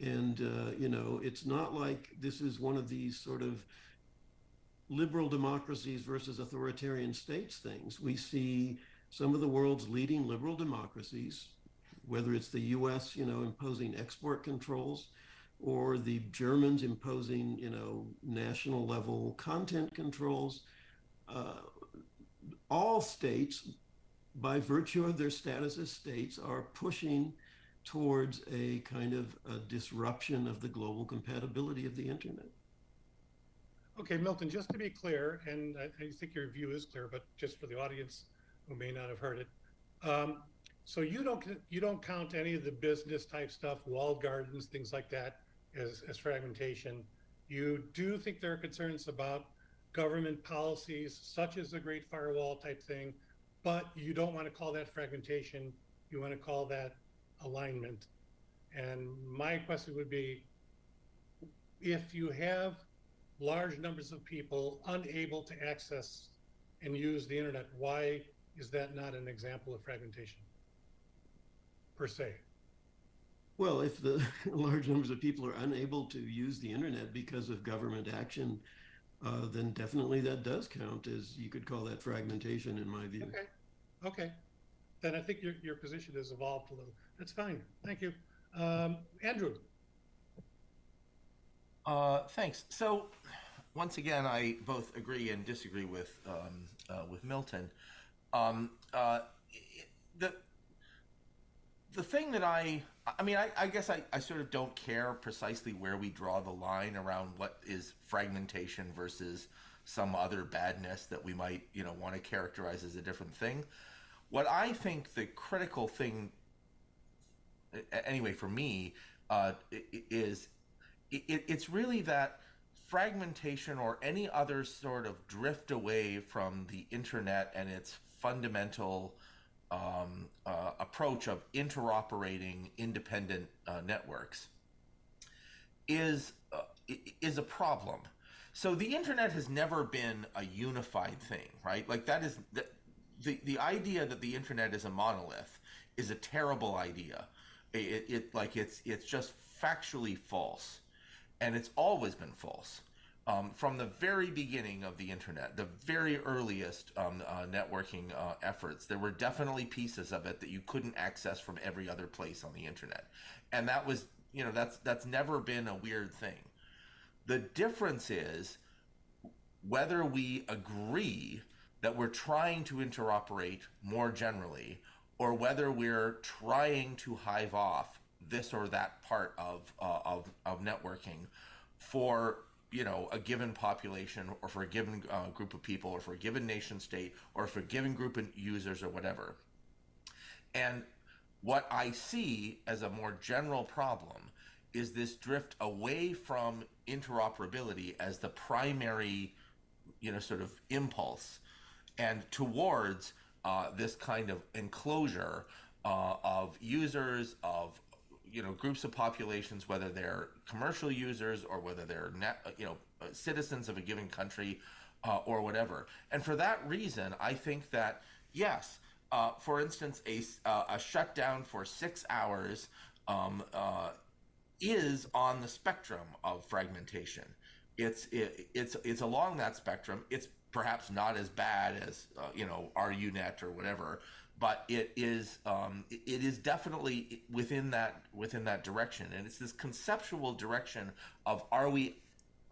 And, uh, you know, it's not like this is one of these sort of liberal democracies versus authoritarian states things. We see some of the world's leading liberal democracies, whether it's the US, you know, imposing export controls or the Germans imposing, you know, national level content controls. Uh, all states, by virtue of their status as states, are pushing towards a kind of a disruption of the global compatibility of the internet. Okay, Milton, just to be clear, and I, I think your view is clear, but just for the audience who may not have heard it. Um, so you don't you don't count any of the business type stuff, walled gardens, things like that, as, as fragmentation. You do think there are concerns about government policies, such as the Great Firewall type thing, but you don't want to call that fragmentation. You want to call that alignment. And my question would be, if you have large numbers of people unable to access and use the internet, why is that not an example of fragmentation per se? Well, if the large numbers of people are unable to use the internet because of government action, uh, then definitely that does count as you could call that fragmentation in my view. Okay, okay. Then I think your, your position has evolved a little. That's fine. Thank you. Um, Andrew. Uh, thanks. So, once again, I both agree and disagree with um, uh, with Milton. Um, uh, the the thing that I I mean I, I guess I, I sort of don't care precisely where we draw the line around what is fragmentation versus some other badness that we might you know want to characterize as a different thing. What I think the critical thing, anyway, for me, uh, is it, it's really that fragmentation or any other sort of drift away from the internet and its fundamental um, uh, approach of interoperating independent uh, networks is uh, is a problem. So the internet has never been a unified thing, right? Like that is the the, the idea that the internet is a monolith is a terrible idea. It, it like it's it's just factually false and it's always been false. Um, from the very beginning of the internet, the very earliest um, uh, networking uh, efforts, there were definitely pieces of it that you couldn't access from every other place on the internet, and that was, you know, that's that's never been a weird thing. The difference is whether we agree that we're trying to interoperate more generally, or whether we're trying to hive off this or that part of uh, of, of networking for you know a given population or for a given uh, group of people or for a given nation state or for a given group of users or whatever. And what i see as a more general problem is this drift away from interoperability as the primary you know sort of impulse and towards uh, this kind of enclosure uh, of users of you know groups of populations, whether they're commercial users or whether they're net, you know citizens of a given country uh, or whatever. And for that reason, I think that yes, uh, for instance, a uh, a shutdown for six hours um, uh, is on the spectrum of fragmentation. It's it, it's it's along that spectrum. It's perhaps not as bad as uh, you know our RUNet or whatever, but it is um, it is definitely within that within that direction, and it's this conceptual direction of are we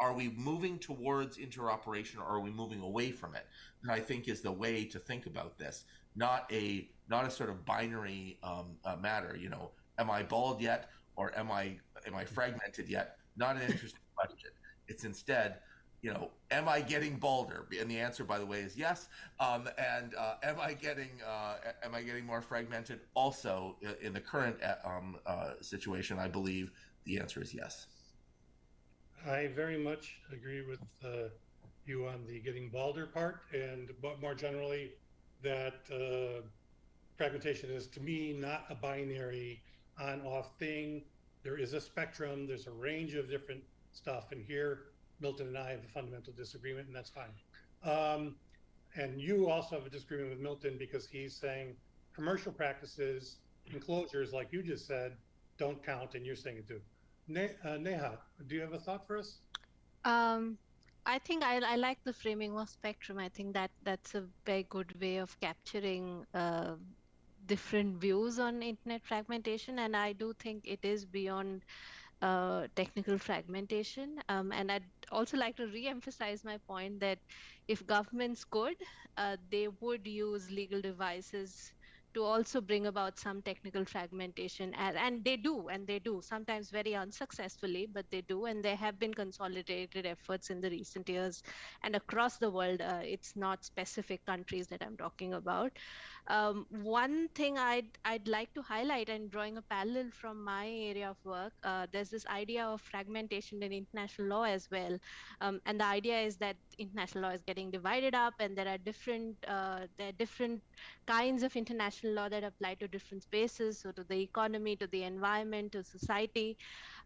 are we moving towards interoperation or are we moving away from it? I think is the way to think about this, not a not a sort of binary um, uh, matter. You know, am I bald yet, or am I am I fragmented yet? Not an interesting question. It's instead you know, am I getting balder? And the answer, by the way, is yes. Um, and uh, am I getting uh, am I getting more fragmented? Also, in the current uh, um, uh, situation, I believe the answer is yes. I very much agree with uh, you on the getting balder part, and but more generally, that uh, fragmentation is to me not a binary on-off thing. There is a spectrum. There's a range of different stuff, and here Milton and I have a fundamental disagreement, and that's fine. Um, and you also have a disagreement with Milton because he's saying commercial practices, enclosures, like you just said, don't count, and you're saying it too. Ne- uh, Neha, do you have a thought for us? Um, I think I, I like the framing of spectrum. I think that that's a very good way of capturing uh, different views on internet fragmentation, and I do think it is beyond technical fragmentation. Um, and I'd also like to re-emphasize my point that if governments could, uh, they would use legal devices to also bring about some technical fragmentation and, and they do and they do sometimes very unsuccessfully but they do and there have been consolidated efforts in the recent years and across the world uh, it's not specific countries that i'm talking about um, one thing I'd, I'd like to highlight and drawing a parallel from my area of work, uh, there's this idea of fragmentation in international law as well. Um, and the idea is that international law is getting divided up and there are different, uh, there are different kinds of international law that apply to different spaces, so to the economy, to the environment, to society.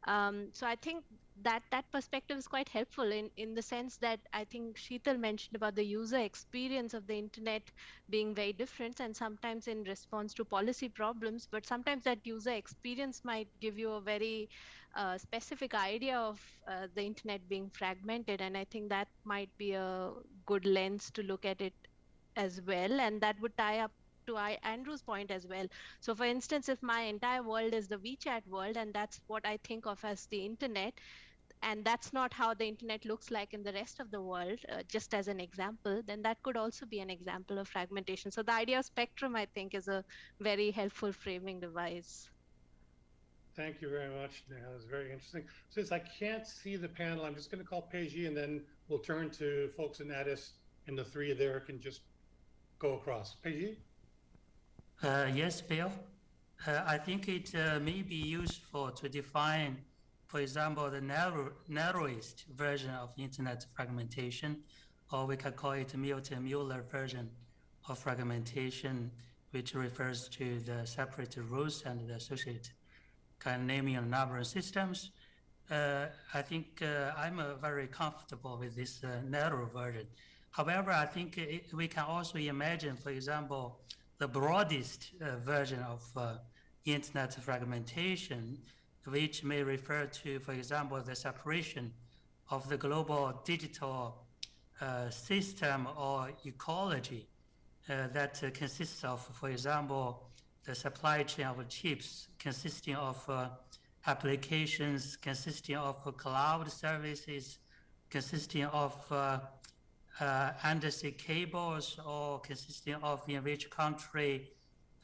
Um, so I think that that perspective is quite helpful in in the sense that I think Sheetal mentioned about the user experience of the internet being very different and sometimes in response to policy problems, but sometimes that user experience might give you a very uh, specific idea of uh, the internet being fragmented, and I think that might be a good lens to look at it as well, and that would tie up to I, Andrew's point as well. So, for instance, if my entire world is the WeChat world, and that's what I think of as the internet, and that's not how the internet looks like in the rest of the world, uh, just as an example, then that could also be an example of fragmentation. So, the idea of spectrum, I think, is a very helpful framing device. Thank you very much. Neha. That was very interesting. Since I can't see the panel, I'm just going to call Peixi and then we'll turn to folks in Addis and the three there can just go across. Peixi? Uh, yes, Bill. Uh, I think it uh, may be useful to define, for example, the narrow, narrowest version of internet fragmentation, or we can call it Milton-Mueller version of fragmentation, which refers to the separate rules and the associated kind of naming and numbering systems. Uh, I think uh, I'm uh, very comfortable with this uh, narrow version. However, I think it, we can also imagine, for example, the broadest uh, version of uh, internet fragmentation, which may refer to, for example, the separation of the global digital uh, system or ecology uh, that uh, consists of, for example, the supply chain of chips consisting of uh, applications, consisting of cloud services, consisting of uh, undersea cables or consisting of in which country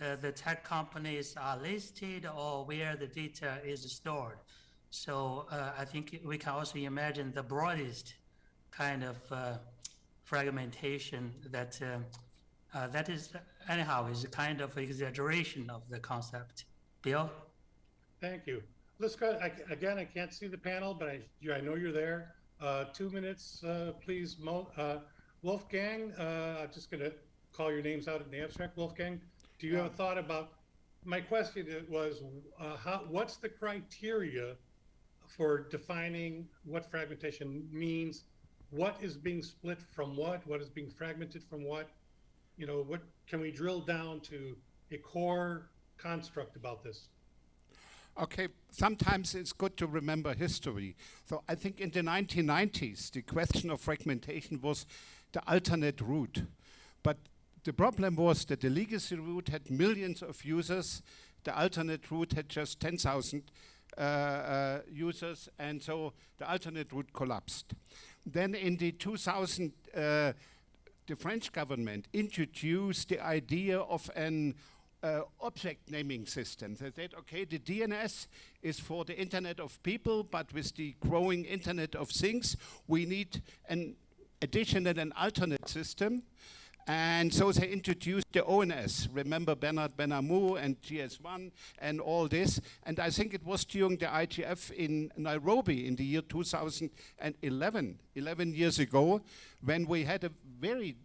uh, the tech companies are listed or where the data is stored. So uh, I think we can also imagine the broadest kind of uh, fragmentation that uh, uh, that is anyhow is a kind of exaggeration of the concept. Bill? Thank you. Let's go, I, again, I can't see the panel, but I, I know you're there. Uh, two minutes, uh, please. Mo, uh, Wolfgang, uh, I'm just going to call your names out in the abstract. Wolfgang, do you have a thought about? My question was, uh, how, what's the criteria for defining what fragmentation means? What is being split from what? What is being fragmented from what? You know, what can we drill down to a core construct about this? Okay, sometimes it's good to remember history. So I think in the 1990s, the question of fragmentation was the alternate root. But the problem was that the legacy root had millions of users, the alternate root had just 10,000 uh, uh, users, and so the alternate root collapsed. Then in the 2000, uh, the French government introduced the idea of an uh, object naming system. They said, okay, the DNS is for the Internet of People, but with the growing Internet of Things, we need an additional and alternate system. And so they introduced the ONS. Remember Bernard Benhamou and GS1 and all this. And I think it was during the IGF in Nairobi in the year 2011, 11 years ago, when we had a very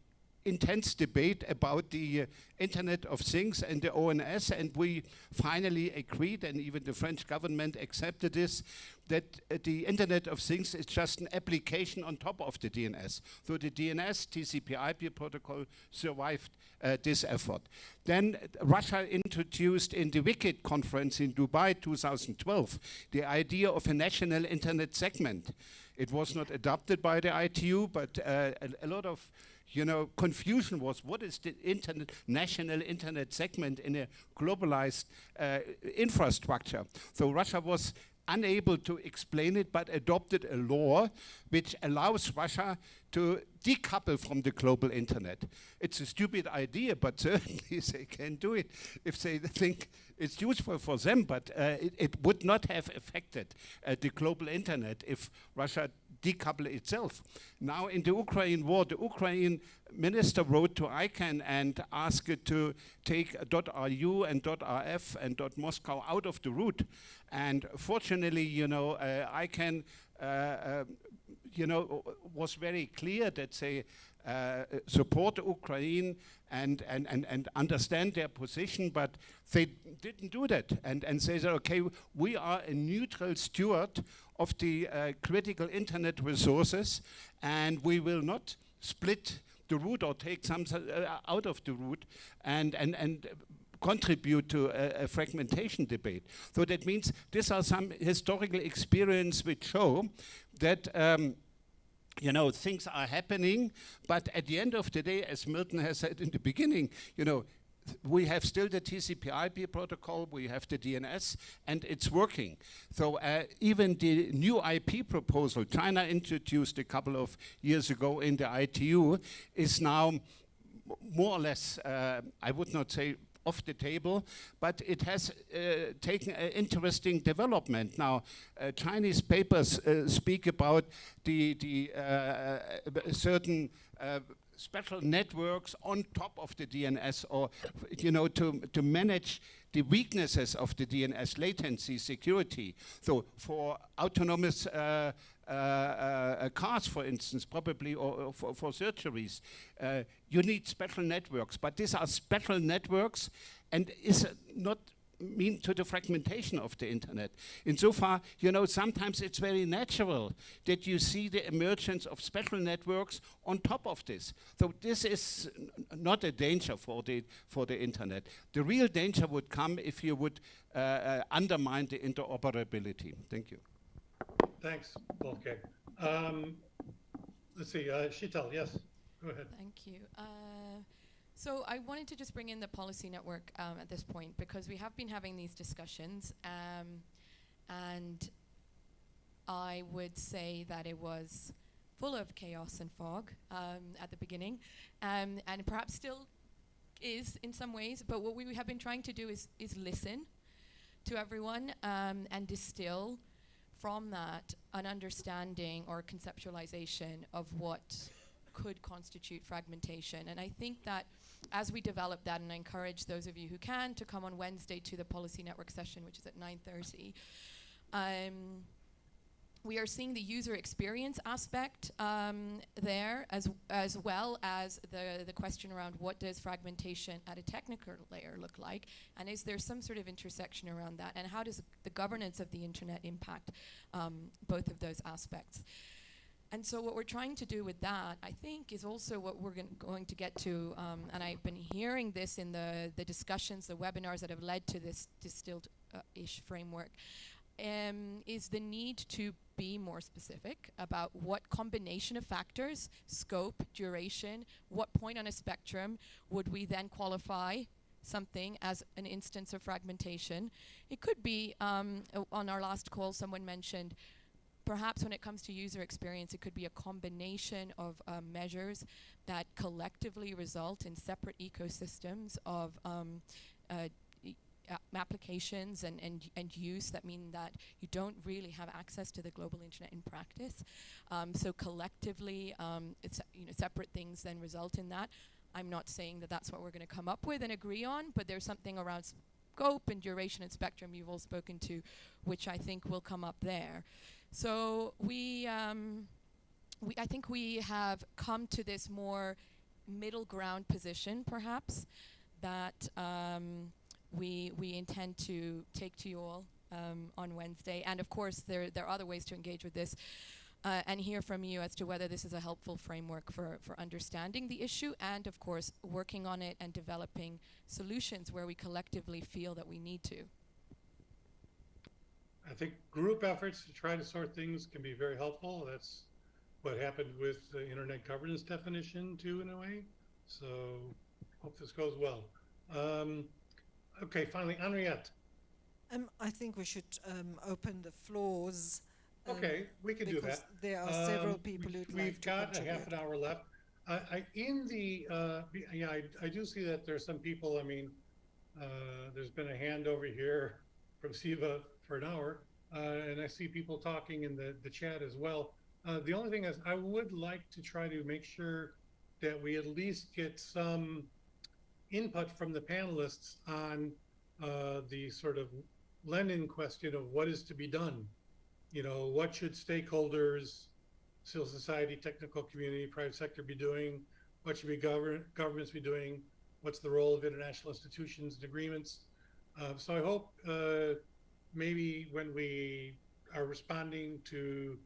intense debate about the uh, Internet of Things and the ONS, and we finally agreed, and even the French government accepted this, that uh, the Internet of Things is just an application on top of the DNS. So the DNS, TCP/IP protocol survived uh, this effort. Then uh, Russia introduced in the WCIT conference in Dubai 2012 the idea of a national internet segment. It was not adopted by the ITU, but uh, a, a lot of you know, confusion was what is the internet, national internet segment in a globalized uh, infrastructure. So Russia was unable to explain it, but adopted a law which allows Russia to decouple from the global internet. It's a stupid idea, but certainly they can do it if they think it's useful for them, but uh, it, it, would not have affected uh, the global internet if Russia decouple itself. Now in the Ukraine war, the Ukraine minister wrote to ICANN and asked it to take .ru and .rf and .moscow out of the root. And fortunately, you know, uh, ICANN, uh, uh, you know, was very clear that they uh, support Ukraine and, and, and, and understand their position, but they didn't do that. And, and they said, okay, we are a neutral steward of the uh, critical internet resources, and we will not split the root or take some uh, out of the root and, and, and contribute to a, a, fragmentation debate. So that means these are some historical experience which show that um, you know, things are happening, but at the end of the day, as Milton has said in the beginning, you know, we have still the TCP/IP protocol, we have the DNS, and it's working. So uh, even the new IP proposal China introduced a couple of years ago in the ITU is now more or less, uh, I would not say off the table, but it has uh, taken an interesting development. Now, uh, Chinese papers uh, speak about the, the uh, uh, certain uh, special networks on top of the DNS or, you know, to, to manage the weaknesses of the DNS latency security. So for autonomous uh, uh, uh, cars, for instance, probably, or, or for, for, surgeries, uh, you need special networks. But these are special networks and is not mean to the fragmentation of the internet. Insofar, you know, sometimes it's very natural that you see the emergence of special networks on top of this. So this is not a danger for the, for the internet. The real danger would come if you would uh, uh, undermine the interoperability. Thank you. Thanks, Wolfgang. Um, let's see, uh, Sheetal, yes, go ahead. Thank you. Uh, so I wanted to just bring in the policy network um, at this point because we have been having these discussions, um, and I would say that it was full of chaos and fog um, at the beginning, um, and perhaps still is in some ways. But what we have been trying to do is is listen to everyone um, and distill from that an understanding or conceptualization of what could constitute fragmentation. And I think that as we develop that, and I encourage those of you who can to come on Wednesday to the Policy Network session, which is at 9.30, um, we are seeing the user experience aspect um, there as, as well as the, the question around what does fragmentation at a technical layer look like? And is there some sort of intersection around that? And how does the governance of the internet impact um, both of those aspects. And so what we're trying to do with that, I think, is also what we're going to get to, um, and I've been hearing this in the, the discussions, the webinars that have led to this distilled-ish uh, framework, um, is the need to be more specific about what combination of factors, scope, duration, what point on a spectrum would we then qualify something as an instance of fragmentation. It could be, um, on our last call, someone mentioned perhaps when it comes to user experience, it could be a combination of um, measures that collectively result in separate ecosystems of um, uh, applications and, and, and use that mean that you don't really have access to the global internet in practice. Um, so collectively, um, it's you know separate things then result in that. I'm not saying that that's what we're going to come up with and agree on, but there's something around scope and duration and spectrum you've all spoken to, which I think will come up there. So we, um, we, I think we have come to this more middle ground position, perhaps, that um, we we intend to take to you all um, on Wednesday. And of course, there there are other ways to engage with this. Uh, and hear from you as to whether this is a helpful framework for, for understanding the issue and, of course, working on it and developing solutions where we collectively feel that we need to. I think group efforts to try to sort things can be very helpful. That's what happened with the internet governance definition too, in a way. So hope this goes well. Um, okay, finally, Henriette. Um, I think we should um, open the floors. um, Okay, we can do because that. There are several Um, people we- who'd We've like got a half an hour left. I, I, in the, uh, yeah, I, I do see that there's some people, I mean, uh, there's been a hand over here from Siva for an hour, uh, and I see people talking in the, the chat as well. Uh, the only thing is, I would like to try to make sure that we at least get some input from the panelists on, uh, the sort of Lenin question of what is to be done you know, what should stakeholders, civil society, technical community, private sector be doing? What should be govern governments be doing? What's the role of international institutions and agreements? Uh, so I hope uh, maybe when we are responding to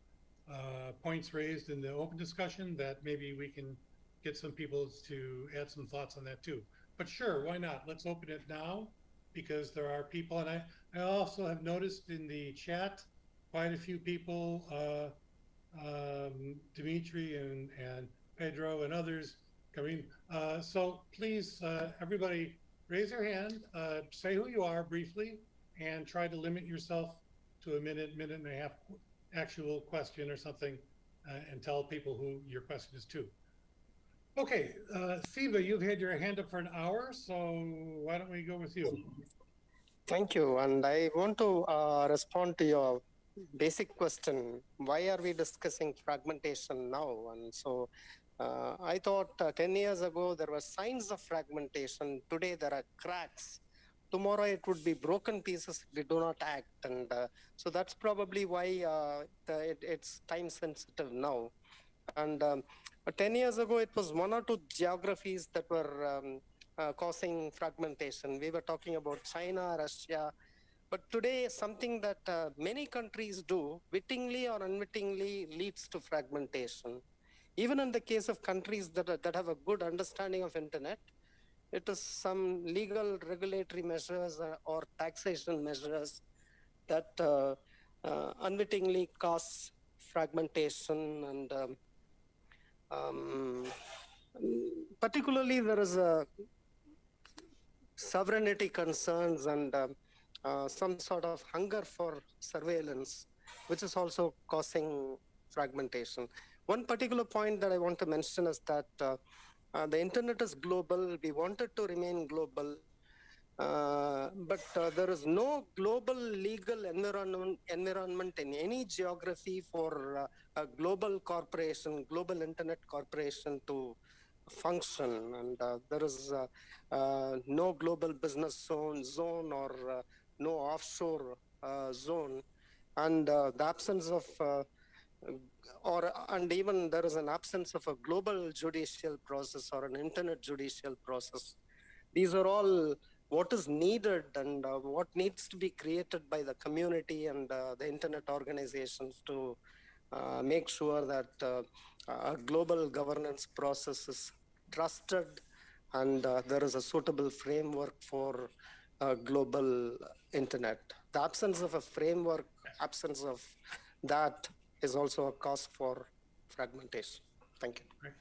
uh, points raised in the open discussion, that maybe we can get some people to add some thoughts on that too. But sure, why not? Let's open it now because there are people, and I, I also have noticed in the chat quite a few people, uh, um, Dimitri and, and Pedro and others coming. Uh, so please, uh, everybody, raise your hand, uh, say who you are briefly, and try to limit yourself to a minute, minute and a half actual question or something, uh, and tell people who your question is to. Okay, uh, Siva, you've had your hand up for an hour, so why don't we go with you? Thank you. And I want to uh, respond to your basic question why are we discussing fragmentation now? And so uh, I thought uh, 10 years ago there were signs of fragmentation. Today there are cracks. Tomorrow it would be broken pieces if we do not act. And uh, so that's probably why uh, the, it, it's time sensitive now. And um, 10 years ago, it was one or two geographies that were um, uh, causing fragmentation. We were talking about China, Russia, but today, something that uh, many countries do, wittingly or unwittingly, leads to fragmentation. Even in the case of countries that, are, that have a good understanding of internet, it is some legal regulatory measures uh, or taxation measures that uh, uh, unwittingly cause fragmentation and um, um, particularly there is a sovereignty concerns and um, uh, some sort of hunger for surveillance, which is also causing fragmentation. One particular point that I want to mention is that uh, uh, the internet is global. We wanted to remain global. Uh, but uh, there is no global legal environment, environment in any geography for uh, a global corporation, global internet corporation to function. And uh, there is uh, uh, no global business zone, zone or no offshore zone. And the absence of, or and even there is an absence of a global judicial process or an internet judicial process. These are all what is needed and uh, what needs to be created by the community and uh, the internet organizations to uh, make sure that uh, a global governance process is trusted and uh, there is a suitable framework for uh, global internet. The absence of a framework, absence of that is also a cause for fragmentation. Thank you.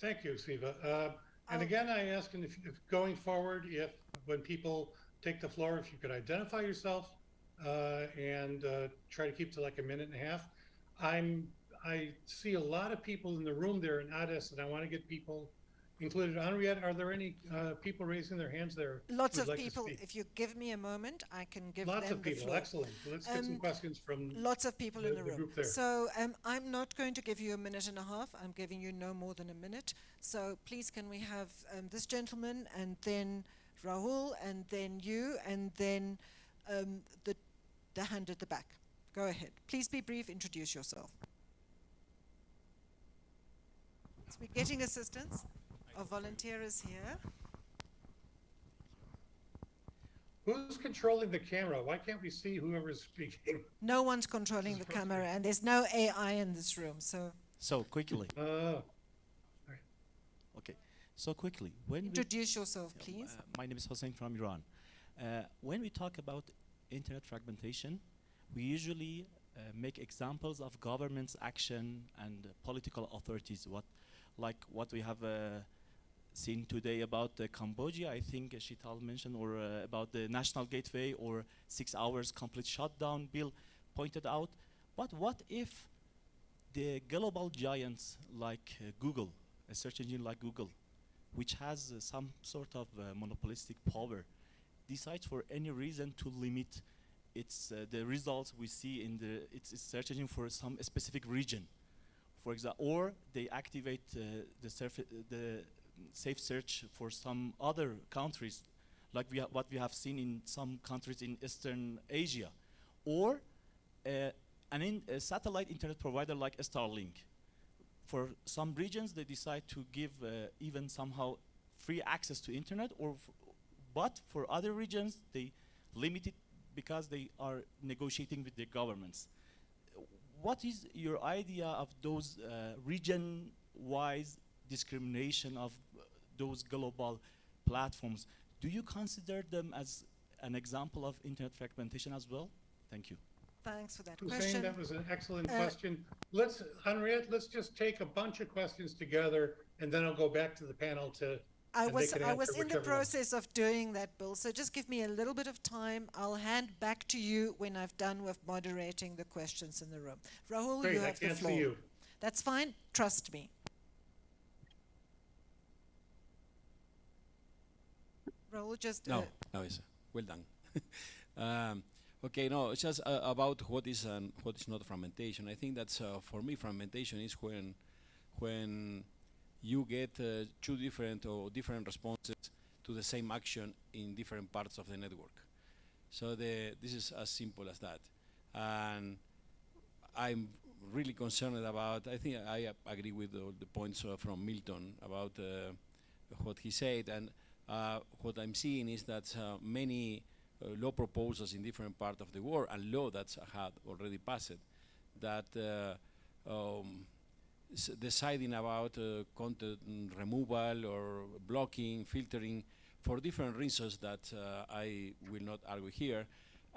Thank you, Siva. Uh, and again, I ask, and if, if going forward, if when people take the floor, if you could identify yourself uh, and uh, try to keep to like a minute and a half. I'm I see a lot of people in the room there in Addis, and I want to get people included. Henriette, are there any uh, people raising their hands there? Lots of like people. If you give me a moment, I can give Lots of people, excellent. Let's get some Um, questions from, Lots of people the- in the the room. So um, I'm not going to give you a minute and a half. I'm giving you no more than a minute. So please, can we have um, this gentleman and then Rahul and then you and then um, the the hand at the back. Go ahead. Please be brief. Introduce yourself. So we're getting assistance. Our volunteer is here. who's controlling the camera? Why can't we see whoever's speaking? No one's controlling the camera, and there's no AI in this room. So So quickly, Uh, okay. So quickly, when introduce yourself, please. uh, my name is Hossein from Iran. Uh, when we talk about internet fragmentation, we usually uh, make examples of government's action and political authorities. What, like what we have uh, seen today about uh, Cambodia, I think uh, Sheetal mentioned, or uh, about the national gateway or six hours complete shutdown bill pointed out. But what if the global giants like uh, Google, a search engine like Google, which has uh, some sort of uh, monopolistic power, decides for any reason to limit its uh, the results we see in the its, its search engine for some specific region, for example, or they activate uh, the the safe search for some other countries, like we ha- what we have seen in some countries in Eastern Asia, or uh, an in, a satellite internet provider like Starlink for some regions they decide to give uh, even somehow free access to internet or but for other regions they limit it because they are negotiating with their governments. What is your idea of those uh, region wise discrimination of uh, those global platforms? Do you consider them as an example of internet fragmentation as well? Thank you Thanks for that Hussein, question. that was an excellent Uh, question. Let's, Henriette, let's just take a bunch of questions together and then I'll go back to the panel to, I was I was in the whichever one. process of doing that, Bill. So just give me a little bit of time. I'll hand back to you when I've done with moderating the questions in the room. Raul, great, you have the can't floor. see you. That's fine. Trust me. Raul, just No, uh, no, it's well done. um, okay, no, it's just uh, about what is and what is not fragmentation. I think that's uh, for me fragmentation is when when you get uh, two different or different responses to the same action in different parts of the network. So the this is as simple as that, and I'm really concerned about. I think I agree with all the points uh, from Milton about uh, what he said, and uh, what I'm seeing is that many law proposals in different parts of the world and law that had already passed that uh, um, deciding about uh, content removal or blocking, filtering for different reasons that uh, I will not argue here,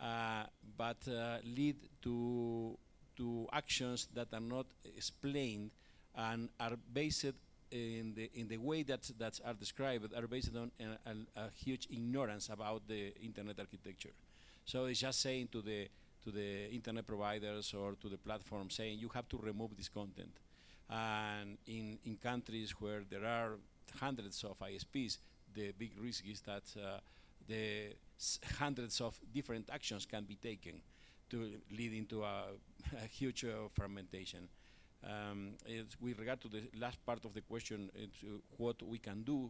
uh, but uh, lead to to actions that are not explained and are based in the in the way that that are described are based on a, a, a huge ignorance about the internet architecture. So it's just saying to the to the internet providers or to the platform saying you have to remove this content. And in in countries where there are hundreds of ISPs, the big risk is that uh, the hundreds of different actions can be taken to lead into a, a huge uh, fragmentation. Um, with regard to the last part of the question, uh, what we can do,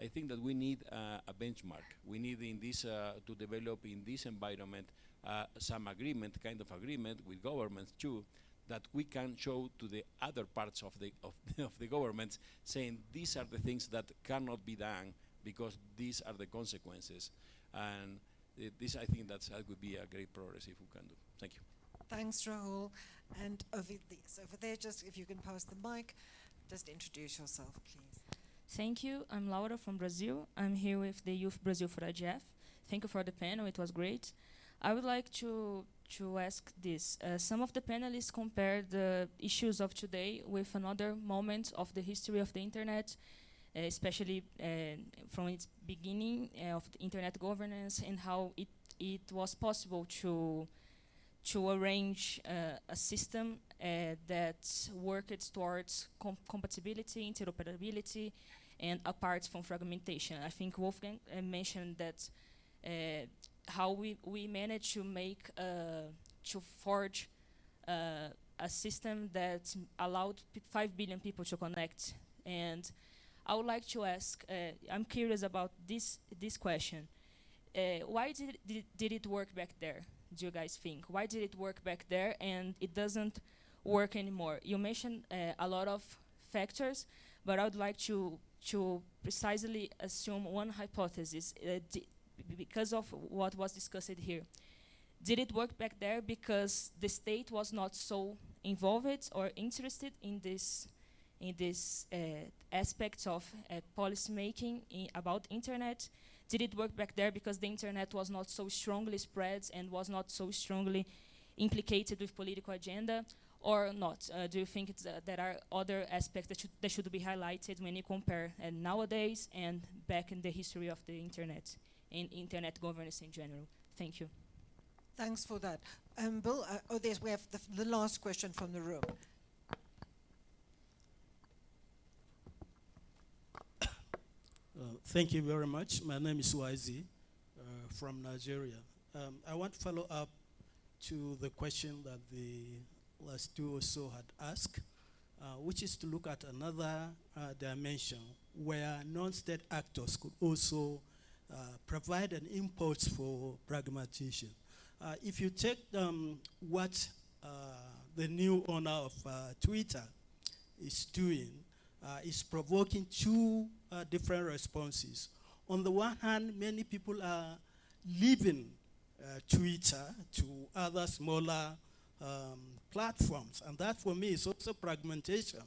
I think that we need uh, a benchmark. We need in this uh, to develop in this environment uh, some agreement, kind of agreement with governments too, that we can show to the other parts of the of, of the governments, saying these are the things that cannot be done because these are the consequences. And uh, this, I think, that's, that would be a great progress if we can do. Thank you. thanks, Raul. And over over there, just if you can pass the mic, just introduce yourself, please. Thank you. I'm Laura from Brazil. I'm here with the Youth Brazil for IGF. Thank you for the panel. It was great. I would like to to ask this. Uh, some of the panelists compared the issues of today with another moment of the history of the internet, uh, especially uh, from its beginning uh, of the internet governance and how it it was possible to to arrange uh, a system uh, that worked towards com- compatibility, interoperability, and apart from fragmentation. I think Wolfgang uh, mentioned that uh, how we, we managed to make uh, to forge uh, a system that allowed 5 billion people to connect. And I would like to ask, I'm curious about this, this question. Why did did, did it work back there, do you guys think? Why did it work back there and it doesn't work anymore? You mentioned uh, a lot of factors, but I would like to, to precisely assume one hypothesis uh, because of what was discussed here. Did it work back there because the state was not so involved or interested in this in this uh, aspects of uh, policy making about internet? Did it work back there because the internet was not so strongly spread and was not so strongly implicated with political agenda, or not? Uh, do you think uh, there are other aspects that should, that should be highlighted when you compare uh, nowadays and back in the history of the internet and internet governance in general? Thank you. Thanks for that. Um, Bill, uh, oh, there's, we have the, the last question from the room. Uh, thank you very much. My name is Wazi uh, from Nigeria. Um, I want to follow up to the question that the last two or so had asked, uh, which is to look at another uh, dimension where non-state actors could also uh, provide an impulse for pragmatism. If you take um, what the new owner of Twitter is doing, is provoking two uh, different responses. On the one hand, many people are leaving uh, Twitter to other smaller um, platforms, and that for me is also fragmentation.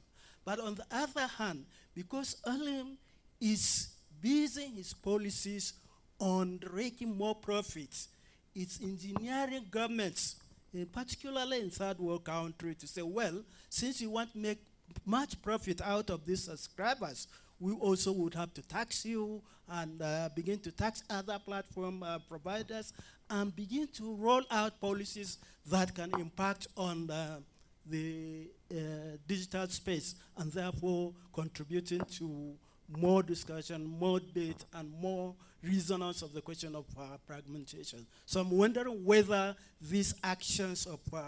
But on the other hand, because Elon is basing his policies on raking more profits, it's engineering governments, in particularly in third world countries, to say, well, since you want to make much profit out of these subscribers, we also would have to tax you and uh, begin to tax other platform uh, providers and begin to roll out policies that can impact on uh, the uh, digital space and therefore contributing to more discussion, more debate, and more resonance of the question of uh, fragmentation. So I'm wondering whether these actions of uh,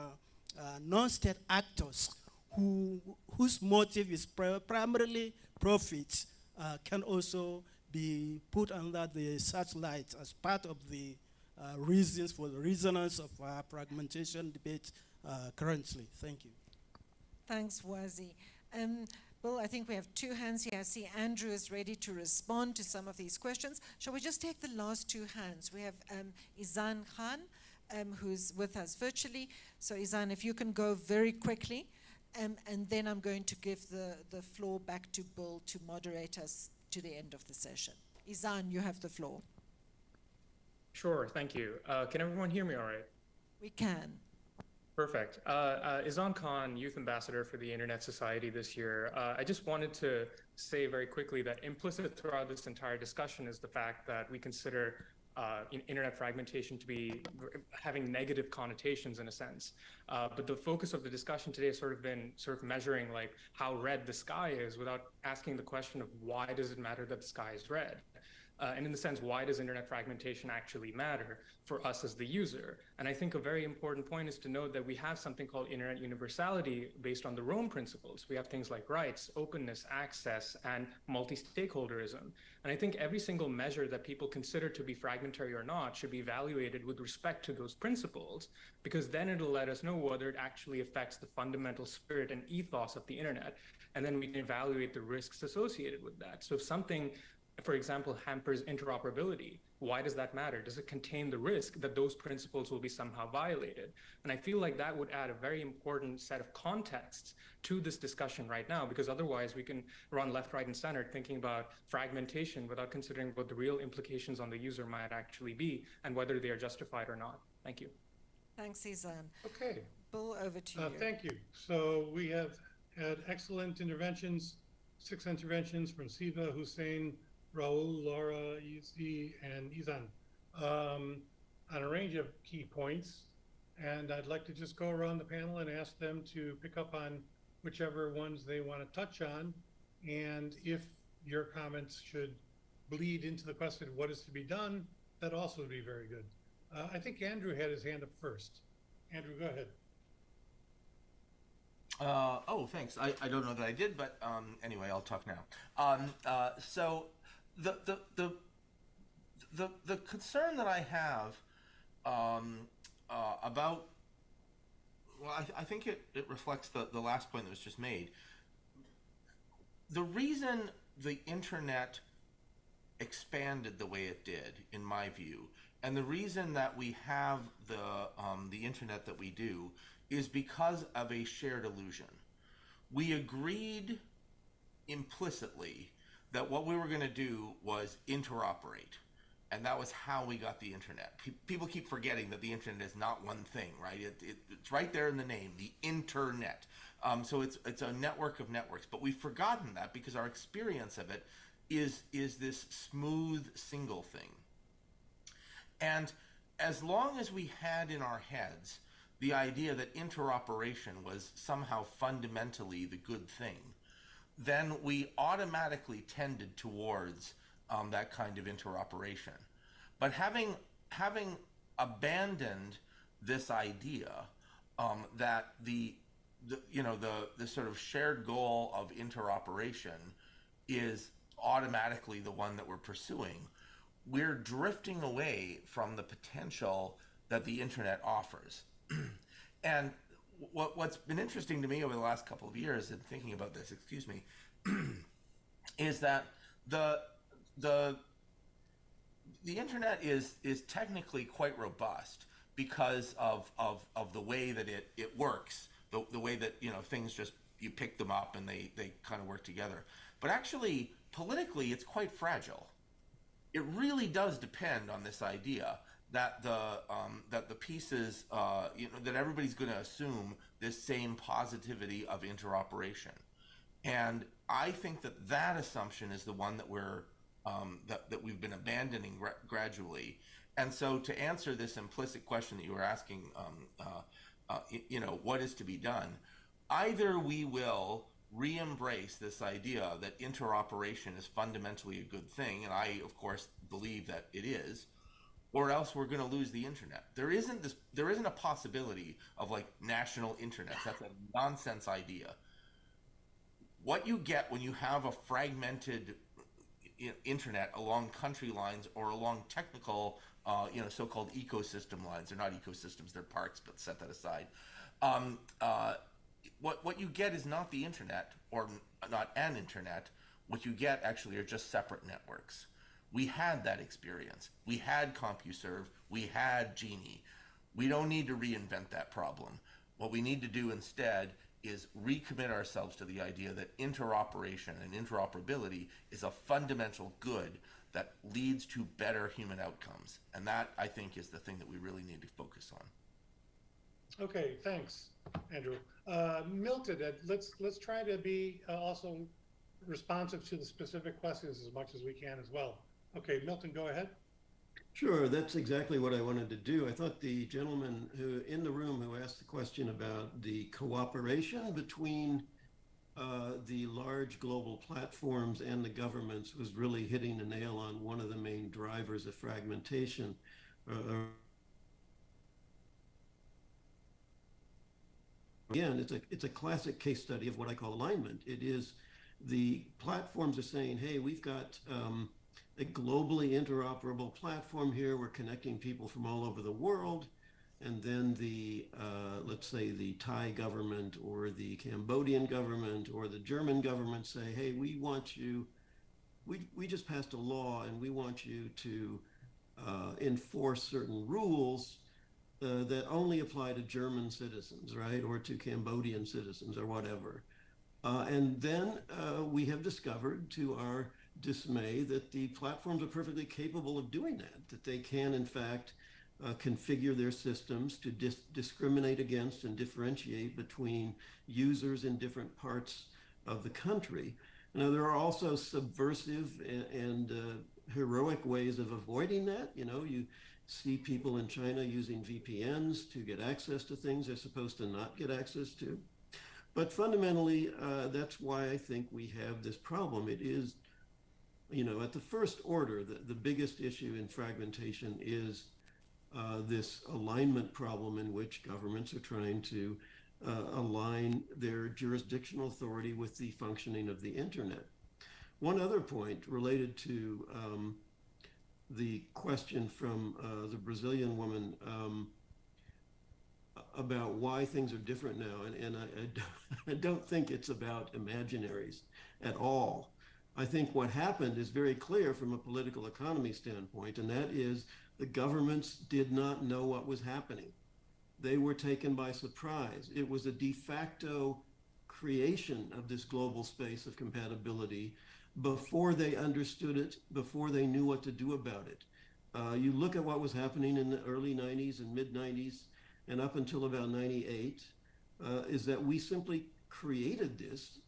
non-state actors who, whose motive is pri- primarily profit uh, can also be put under the searchlight as part of the uh, reasons for the resonance of our fragmentation debate uh, currently. Thank you. Thanks, Wazi. Um, Bill, I think we have two hands here. I see Andrew is ready to respond to some of these questions. Shall we just take the last two hands? We have um, Izan Khan, um, who's with us virtually. So, Izan, if you can go very quickly, um, and then I'm going to give the, the floor back to Bill to moderate us to the end of the session. Izan, you have the floor. Sure, thank you. Uh, can everyone hear me all right? We can. Perfect. Uh, uh, Izan Khan, Youth Ambassador for the Internet Society this year. Uh, I just wanted to say very quickly that implicit throughout this entire discussion is the fact that we consider uh, in- internet fragmentation to be having negative connotations in a sense. Uh, but the focus of the discussion today has sort of been sort of measuring like how red the sky is without asking the question of why does it matter that the sky is red? Uh, and in the sense, why does internet fragmentation actually matter for us as the user? And I think a very important point is to note that we have something called internet universality based on the ROAM principles. We have things like rights, openness, access, and multi-stakeholderism. And I think every single measure that people consider to be fragmentary or not should be evaluated with respect to those principles, because then it'll let us know whether it actually affects the fundamental spirit and ethos of the internet. And then we can evaluate the risks associated with that. So if something for example, hampers interoperability. Why does that matter? Does it contain the risk that those principles will be somehow violated? And I feel like that would add a very important set of contexts to this discussion right now, because otherwise we can run left, right, and center thinking about fragmentation without considering what the real implications on the user might actually be and whether they are justified or not. Thank you. Thanks, Izan. Okay. Bill, over to Uh, you. Thank you. So we have had excellent interventions, six interventions from Siva, Hussein, Raul, Laura, Izzy, and Izan um, on a range of key points. And I'd like to just go around the panel and ask them to pick up on whichever ones they want to touch on. And if your comments should bleed into the question of what is to be done, that also would be very good. Uh, I think Andrew had his hand up first. Andrew, go ahead. Uh, oh, thanks. I, I don't know that I did, but um, anyway, I'll talk now. Um, uh, so the, the the the the concern that I have um, uh, about well, I, I think it, it reflects the, the last point that was just made. The reason the internet expanded the way it did, in my view, and the reason that we have the um, the internet that we do is because of a shared illusion. We agreed implicitly that what we were going to do was interoperate. And that was how we got the internet. Pe- people keep forgetting that the internet is not one thing, right? It, it, it's right there in the name, the internet. Um, so it's it's a network of networks. But we've forgotten that because our experience of it is is this smooth single thing. And as long as we had in our heads the idea that interoperation was somehow fundamentally the good thing, then we automatically tended towards um, that kind of interoperation. But having having abandoned this idea um, that the, the you know the the sort of shared goal of interoperation is automatically the one that we're pursuing, we're drifting away from the potential that the internet offers. and what, what's been interesting to me over the last couple of years in thinking about this, excuse me, is that the the the internet is is technically quite robust because of of, of the way that it, it works, the, the way that you know things just you pick them up and they, they kind of work together. But actually, politically, it's quite fragile. It really does depend on this idea that the um, that the pieces, uh, you know, that everybody's going to assume this same positivity of interoperation, and I think that that assumption is the one that we're um, that that we've been abandoning gra- gradually. And so, to answer this implicit question that you were asking, um, uh, uh, you know, what is to be done? Either we will re-embrace this idea that interoperation is fundamentally a good thing, and I, of course, believe that it is, or else we're going to lose the internet. There isn't this. There isn't a possibility of like national internet. That's a nonsense idea. What you get when you have a fragmented internet along country lines or along technical, uh, you know, so-called ecosystem lines. They're not ecosystems; they're parks. But set that aside. Um, uh, what what you get is not the internet or not an internet. What you get actually are just separate networks. We had that experience. We had CompuServe. We had GEnie. We don't need to reinvent that problem. What we need to do instead is recommit ourselves to the idea that interoperation and interoperability is a fundamental good that leads to better human outcomes. And that, I think, is the thing that we really need to focus on. Okay, thanks, Andrew. Uh, Milton, uh, let's let's try to be uh, also responsive to the specific questions as much as we can as well. Okay, Milton, go ahead. Sure, that's exactly what I wanted to do. I thought the gentleman who in the room who asked the question about the cooperation between uh, the large global platforms and the governments was really hitting the nail on one of the main drivers of fragmentation. Uh, again, it's a it's a classic case study of what I call alignment. It is the platforms are saying, "Hey, we've got." Um, a globally interoperable platform here. We're connecting people from all over the world. And then the, uh, let's say the Thai government or the Cambodian government or the German government say, hey, we want you, we, we just passed a law and we want you to uh, enforce certain rules uh, that only apply to German citizens, right? Or to Cambodian citizens or whatever. Uh, and then uh, we have discovered to our dismay that the platforms are perfectly capable of doing that, that they can, in fact, uh, configure their systems to dis- discriminate against and differentiate between users in different parts of the country. Now, there are also subversive and, and uh, heroic ways of avoiding that. You know, you see people in China using VPNs to get access to things they're supposed to not get access to. But fundamentally, uh, that's why I think we have this problem. It is, you know, at the first order, the, the biggest issue in fragmentation is uh, this alignment problem in which governments are trying to uh, align their jurisdictional authority with the functioning of the internet. One other point related to um, the question from uh, the Brazilian woman um, about why things are different now, and, and I, I don't- I don't think it's about imaginaries at all. I think what happened is very clear from a political economy standpoint, and that is the governments did not know what was happening. They were taken by surprise. It was a de facto creation of this global space of compatibility before they understood it, before they knew what to do about it. Uh, you look at what was happening in the early 90s and mid 90s and up until about 98, uh, is that we simply created this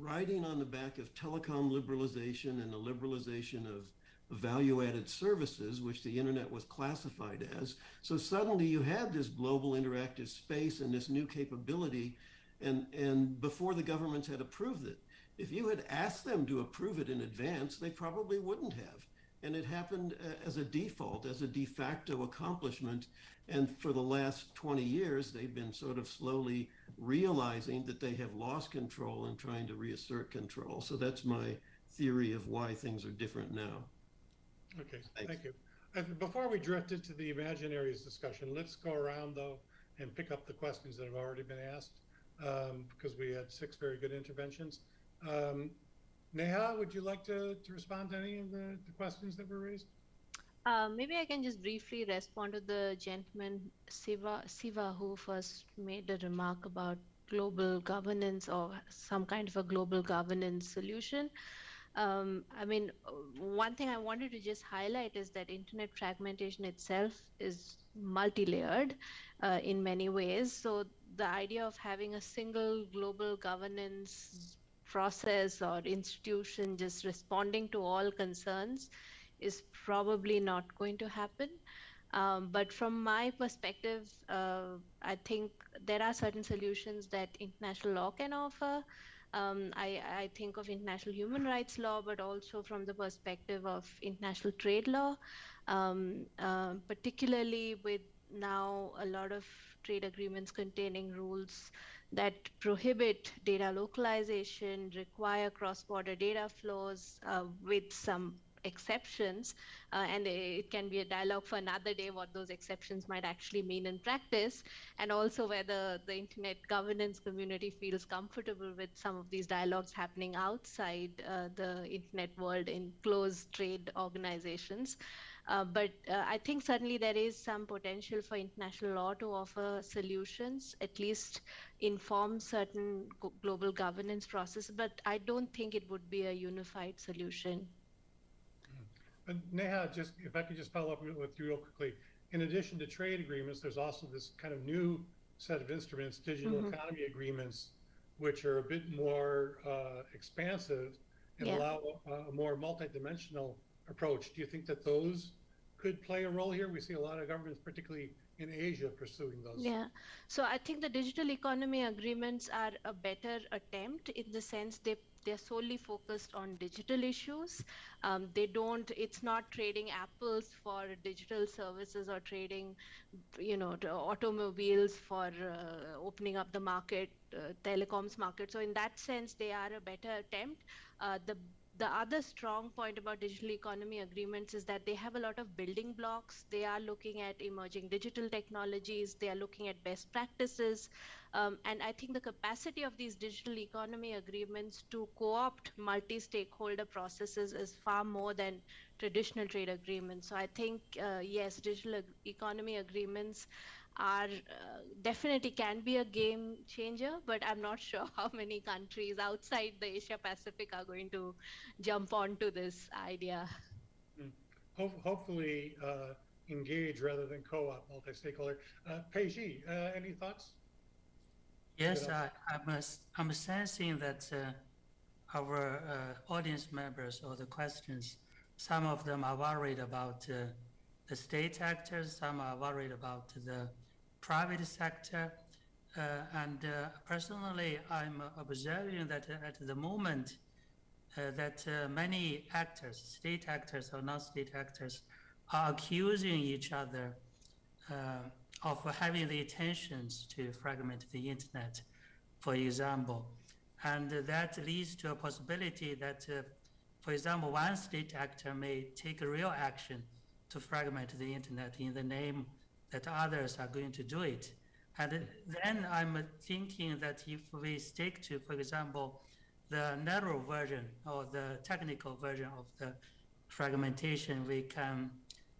riding on the back of telecom liberalization and the liberalization of value added services, which the internet was classified as. So suddenly you had this global interactive space and this new capability, and, and before the governments had approved it. If you had asked them to approve it in advance, they probably wouldn't have. And it happened uh, as a default, as a de facto accomplishment. And for the last 20 years, they've been sort of slowly realizing that they have lost control and trying to reassert control. So that's my theory of why things are different now. Okay, Thanks. thank you. Uh, Before we drift into the imaginaries discussion, let's go around though and pick up the questions that have already been asked, um, because we had six very good interventions. Um, Neha, would you like to, to respond to any of the, the questions that were raised? Uh, maybe I can just briefly respond to the gentleman Siva, Siva who first made a remark about global governance or some kind of a global governance solution. Um, I mean, one thing I wanted to just highlight is that internet fragmentation itself is multi-layered uh, in many ways. So the idea of having a single global governance process or institution just responding to all concerns is probably not going to happen. Um, but from my perspective, uh, I think there are certain solutions that international law can offer. Um, I, I think of international human rights law, but also from the perspective of international trade law, um, uh, particularly with now a lot of trade agreements containing rules that prohibit data localization, require cross-border data flows uh, with some exceptions, uh, and it can be a dialogue for another day what those exceptions might actually mean in practice, and also whether the internet governance community feels comfortable with some of these dialogues happening outside uh, the internet world in closed trade organizations. Uh, but uh, I think certainly there is some potential for international law to offer solutions, at least inform certain global governance process. But I don't think it would be a unified solution. But Neha, just, if I could just follow up with you real quickly. In addition to trade agreements, there's also this kind of new set of instruments, digital Mhm. economy agreements, which are a bit more uh, expansive and Yeah. allow a, a more multidimensional approach. Do you think that those could play a role here? We see a lot of governments, particularly in Asia, pursuing those. Yeah. So I think the digital economy agreements are a better attempt in the sense they they're solely focused on digital issues. Um, they don't. It's not trading apples for digital services or trading, you know, automobiles for uh, opening up the market, uh, telecoms market. So in that sense, they are a better attempt. Uh, the the other strong point about digital economy agreements is that they have a lot of building blocks. They are looking at emerging digital technologies, they are looking at best practices. Um, and I think the capacity of these digital economy agreements to co opt multi stakeholder processes is far more than traditional trade agreements. So I think, uh, yes, digital ag- economy agreements are uh, definitely can be a game changer, but I'm not sure how many countries outside the Asia Pacific are going to jump onto this idea. Ho- hopefully, uh, engage rather than co-op, multi-stakeholder. Uh, Peixi, uh, any thoughts? Yes, I, I'm, a s- I'm sensing that uh, our uh, audience members or the questions, some of them are worried about uh, the state actors, some are worried about the private sector. Uh, and uh, personally, I'm observing that at the moment, uh, that many actors, state actors or non-state actors, are accusing each other of having the intentions to fragment the internet, for example. And that leads to a possibility that, uh, for example, one state actor may take a real action to fragment the internet in the name that others are going to do it. And then I'm thinking that if we stick to, for example, the narrow version or the technical version of the fragmentation, we can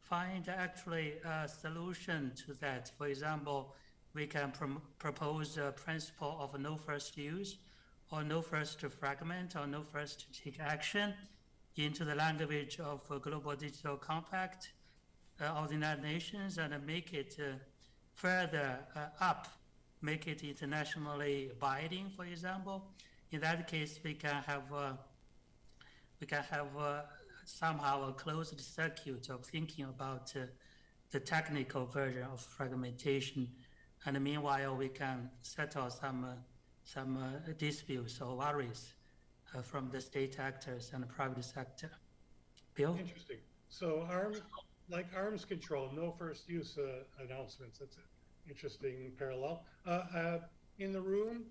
find actually a solution to that. For example, we can prom- propose a principle of no first use or no first to fragment or no first to take action into the language of global digital compact of the United Nations and make it uh, further uh, up, make it internationally binding, for example. In that case, we can have uh, we can have uh, somehow a closed circuit of thinking about uh, the technical version of fragmentation, and meanwhile we can settle some uh, some uh, disputes or worries uh, from the state actors and the private sector. Bill? Interesting. So arms, like arms control, no first use uh, announcements. That's an interesting parallel. Uh, uh, in the room,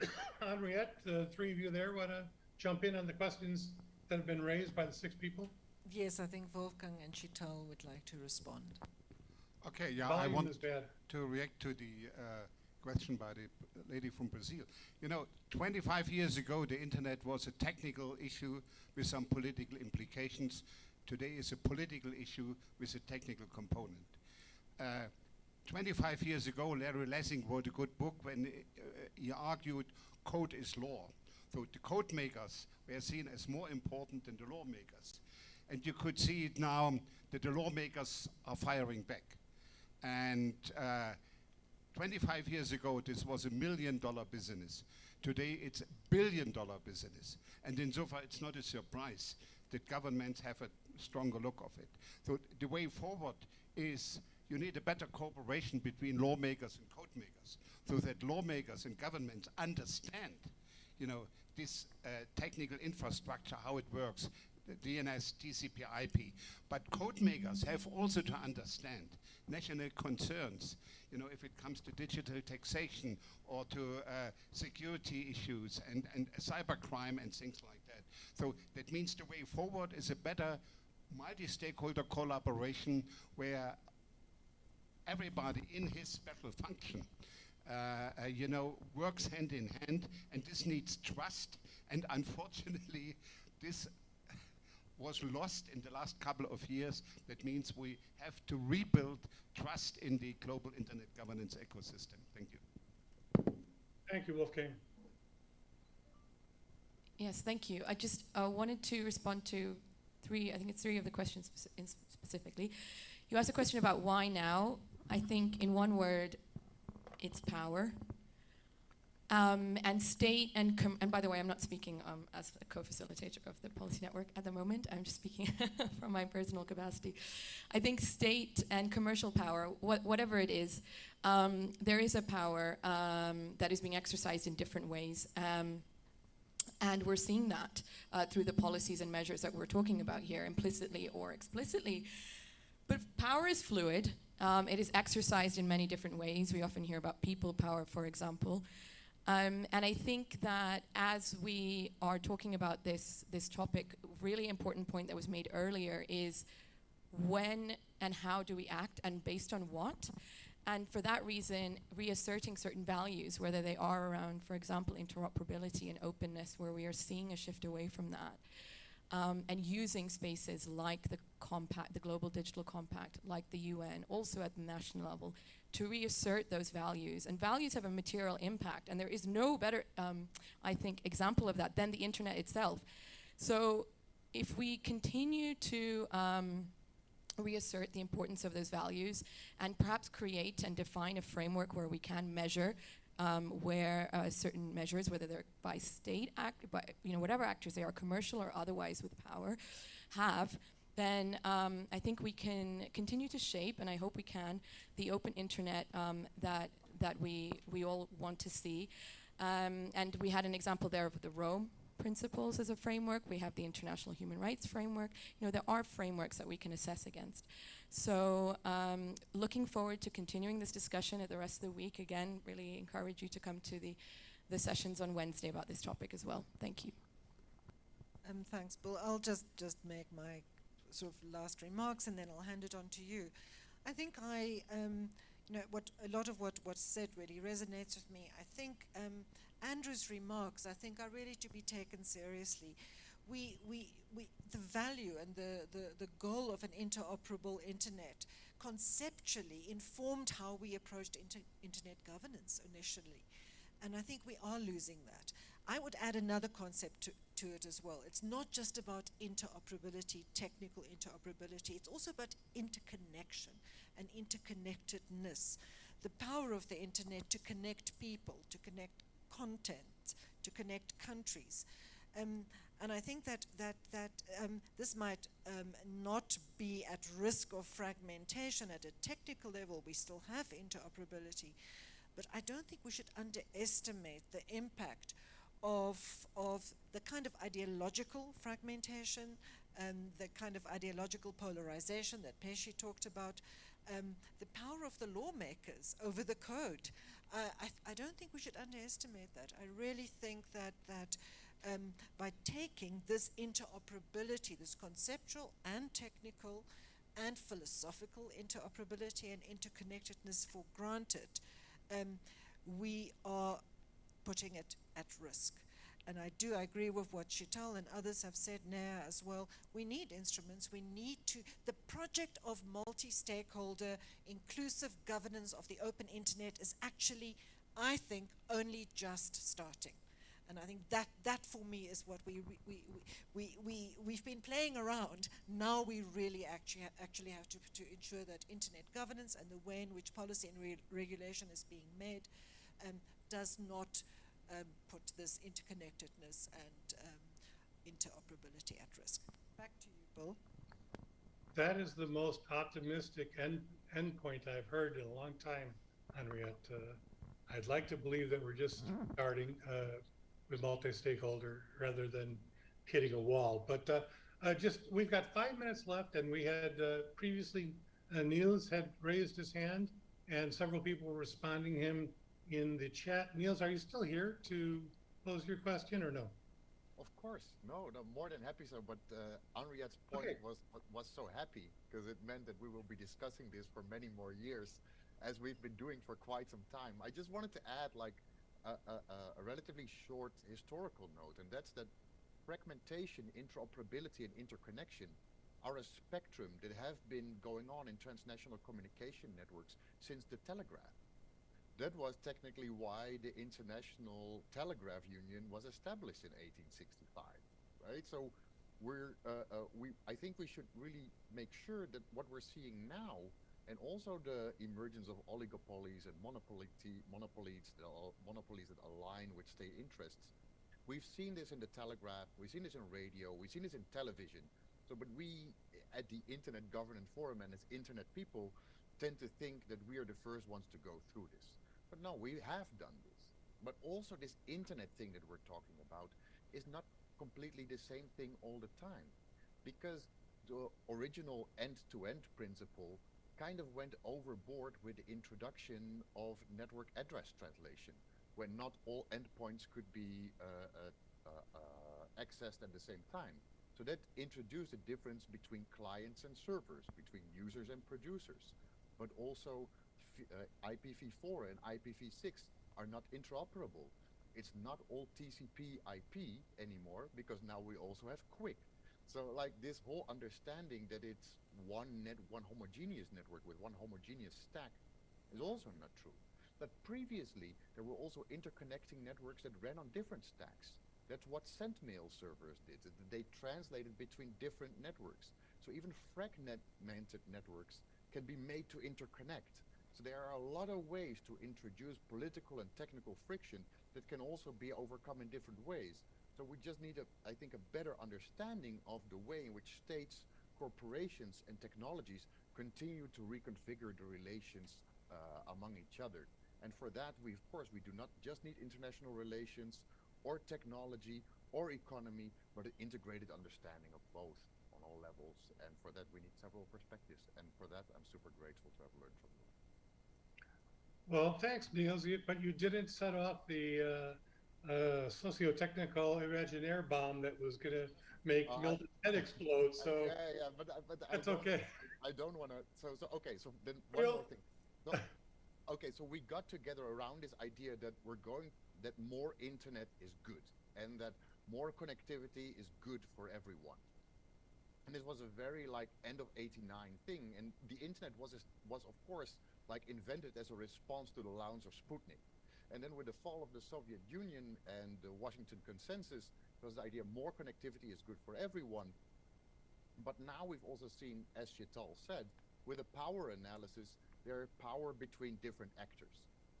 Henriette, the three of you there want to jump in on the questions that have been raised by the six people? Yes, I think Wolfgang and Sheetal would like to respond. Okay, yeah, I Volume want to react to the uh, question by the lady from Brazil. You know, 25 years ago, the internet was a technical issue with some political implications. Today is a political issue with a technical component. Uh, 25 years ago, Larry Lessig wrote a good book when uh, he argued code is law. So the code makers were seen as more important than the lawmakers. And you could see it now that the lawmakers are firing back. And uh, 25 years ago, this was a million dollar business. Today, it's a billion dollar business. And insofar, it's not a surprise that governments have a stronger look of it. So the way forward is you need a better cooperation between lawmakers and code makers so that lawmakers and governments understand you know, this uh, technical infrastructure, how it works, the DNS, TCP, IP. But code makers have also to understand national concerns, you know, if it comes to digital taxation or to uh, security issues and, and cybercrime and things like that. So that means the way forward is a better multi-stakeholder collaboration where everybody in his special function uh, uh, you know, works hand in hand, and this needs trust. And unfortunately, this was lost in the last couple of years. That means we have to rebuild trust in the global internet governance ecosystem. Thank you. Thank you, Wolfgang. Yes, thank you. I just uh, wanted to respond to three, I think it's three of the questions specifically. You asked a question about why now. I think in one word, it's power. Um, and state and and by the way, I'm not speaking um, as a co-facilitator of the policy network at the moment. I'm just speaking from my personal capacity. I think state and commercial power, wha- whatever it is, um, there is a power um, that is being exercised in different ways. And we're seeing that uh, through the policies and measures that we're talking about here, implicitly or explicitly. But power is fluid. Um, it is exercised in many different ways. We often hear about people power, for example. Um, and I think that as we are talking about this, this topic, really important point that was made earlier is when and how do we act and based on what? And for that reason, reasserting certain values, whether they are around, for example, interoperability and openness, where we are seeing a shift away from that, um, and using spaces like the compact, the Global Digital Compact, like the UN, also at the national level, to reassert those values. And values have a material impact, and there is no better, um, I think, example of that than the internet itself. So if we continue to um, reassert the importance of those values and perhaps create and define a framework where we can measure um, where uh, certain measures, whether they're by state act, by you know whatever actors they are, commercial or otherwise with power, have, then um, I think we can continue to shape, and I hope we can, the open internet um, that that we we all want to see. Um, and we had an example there of the ROAM principles as a framework. We have the International Human Rights Framework. You know, there are frameworks that we can assess against. So um, looking forward to continuing this discussion at the rest of the week. Again, really encourage you to come to the, the sessions on Wednesday about this topic as well. Thank you. Um, thanks, Bill. I'll just, just make my sort of last remarks and then I'll hand it on to you. I think I, um, you know, what a lot of what what's said really resonates with me. I think um, Andrew's remarks, I think, are really to be taken seriously. We, we, we, the value and the, the, the goal of an interoperable internet conceptually informed how we approached inter internet governance initially. And I think we are losing that. I would add another concept to, to it as well. It's not just about interoperability, technical interoperability, it's also about interconnection and interconnectedness. The power of the internet to connect people, to connect content, to connect countries. Um, and I think that, that, that um, this might um, not be at risk of fragmentation at a technical level. We still have interoperability. But I don't think we should underestimate the impact of, of the kind of ideological fragmentation, um, the kind of ideological polarization that Peixi talked about, um, the power of the lawmakers over the code. Uh, I, I, don't think we should underestimate that. I really think that, that um, by taking this interoperability, this conceptual and technical and philosophical interoperability and interconnectedness for granted, um, we are putting it at risk. And I do agree with what Sheetal and others have said now as well. We need instruments. We need to, the project of multi-stakeholder inclusive governance of the open internet is actually, I think, only just starting. And I think that, that for me is what we, we, we, we, we, we've been playing around. Now we really actually, ha actually have to, to ensure that internet governance and the way in which policy and re regulation is being made um, does not um, put this interconnectedness and um, interoperability at risk. Back to you, Bill. That is the most optimistic end endpoint I've heard in a long time, Henriette. Uh, I'd like to believe that we're just starting uh, with multi-stakeholder rather than hitting a wall. But uh, uh just we've got five minutes left, and we had uh, previously uh, Niels had raised his hand, and several people were responding him in the chat. Niels, are you still here to pose your question or no? Of course, no, no, more than happy so. But uh, Henriette's point Okay. was was so happy because it meant that we will be discussing this for many more years, as we've been doing for quite some time. I just wanted to add like a, a, a- a relatively short historical note, and that's that fragmentation, interoperability, and interconnection are a spectrum that have been going on in transnational communication networks since the telegraph. That was technically why the International Telegraph Union was established in 1865, right? So we're, uh, uh, we, I think we should really make sure that what we're seeing now, and also the emergence of oligopolies and monopoly monopolies, that al- monopolies that align with state interests. We've seen this in the telegraph, we've seen this in radio, we've seen this in television. So, but we at the Internet Governance Forum and as Internet people tend to think that we are the first ones to go through this. But no, we have done this. But also this internet thing that we're talking about is not completely the same thing all the time. Because the original end-to-end principle kind of went overboard with the introduction of network address translation, when not all endpoints could be uh, uh, uh, accessed at the same time. So that introduced a difference between clients and servers, between users and producers, but also IPv4 uh, and IPv6 are not interoperable. It's not all TCP IP anymore because now we also have QUIC. So like this whole understanding that it's one net, one homogeneous network with one homogeneous stack is also not true. But previously there were also interconnecting networks that ran on different stacks. That's what SendMail servers did. They translated between different networks. So even fragmented networks can be made to interconnect. So there are a lot of ways to introduce political and technical friction that can also be overcome in different ways. So we just need, a, I think, a better understanding of the way in which states, corporations, and technologies continue to reconfigure the relations uh, among each other. And for that, we, of course, we do not just need international relations or technology or economy, but an integrated understanding of both on all levels. And for that, we need several perspectives. And for that, I'm super grateful to have learned from you. Well, thanks, Niels, you- but you didn't set off the uh, uh, socio-technical Imaginaire bomb that was going to make Uh, I- Milton's head explode, so yeah, yeah, but, I- but I that's don't- okay. I don't want to. So, so okay. So then one more thing. No, okay, so we got together around this idea that we're going that more internet is good and that more connectivity is good for everyone. And this was a very like end of '89 thing, and the internet was was of course like invented as a response to the launch of Sputnik. And then with the fall of the Soviet Union and the Washington Consensus, there was the idea more connectivity is good for everyone. But now we've also seen, as Sheetal said, with a power analysis, there are power between different actors.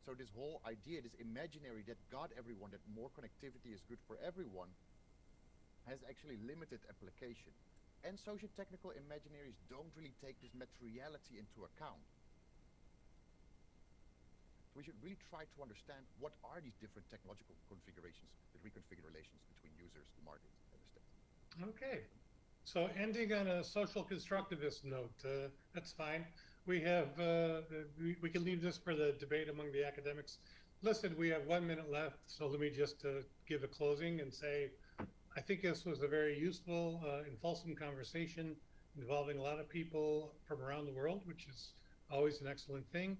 So this whole idea, this imaginary that got everyone, that more connectivity is good for everyone, has actually limited application. And socio-technical imaginaries don't really take this materiality into account. We should really try to understand what are these different technological configurations that reconfigure relations between users, the market, and the state. Okay. So ending on a social constructivist note, uh, that's fine. We have, uh, we, we can leave this for the debate among the academics. Listen, we have one minute left, so let me just uh, give a closing and say, I think this was a very useful uh, and fulsome conversation involving a lot of people from around the world, which is always an excellent thing.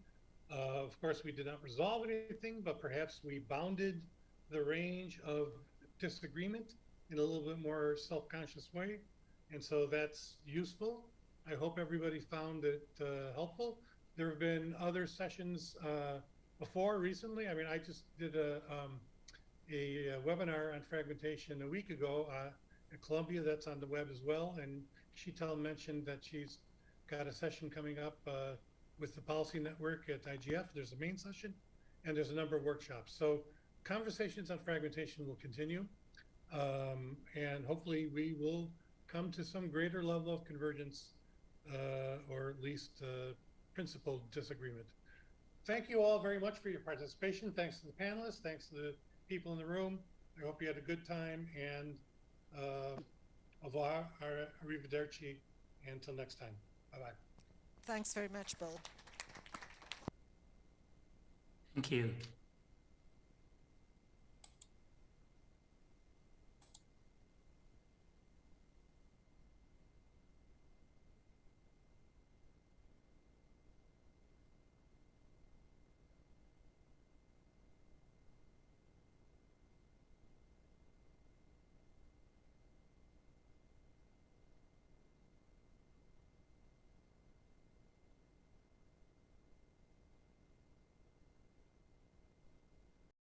Uh, of course, we did not resolve anything, but perhaps we bounded the range of disagreement in a little bit more self-conscious way. And so that's useful. I hope everybody found it uh, helpful. There have been other sessions uh, before recently. I mean, I just did a, um, a uh, webinar on fragmentation a week ago uh, at Columbia. That's on the web as well. And Sheetal mentioned that she's got a session coming up uh, with the Policy Network at IGF. There's a main session and there's a number of workshops. So conversations on fragmentation will continue. Um, and hopefully we will come to some greater level of convergence uh, or at least uh, principled disagreement. Thank you all very much for your participation. Thanks to the panelists. Thanks to the people in the room. I hope you had a good time and uh, au revoir, arrivederci, until next time. Bye-bye. Thanks very much, Bill. Thank you.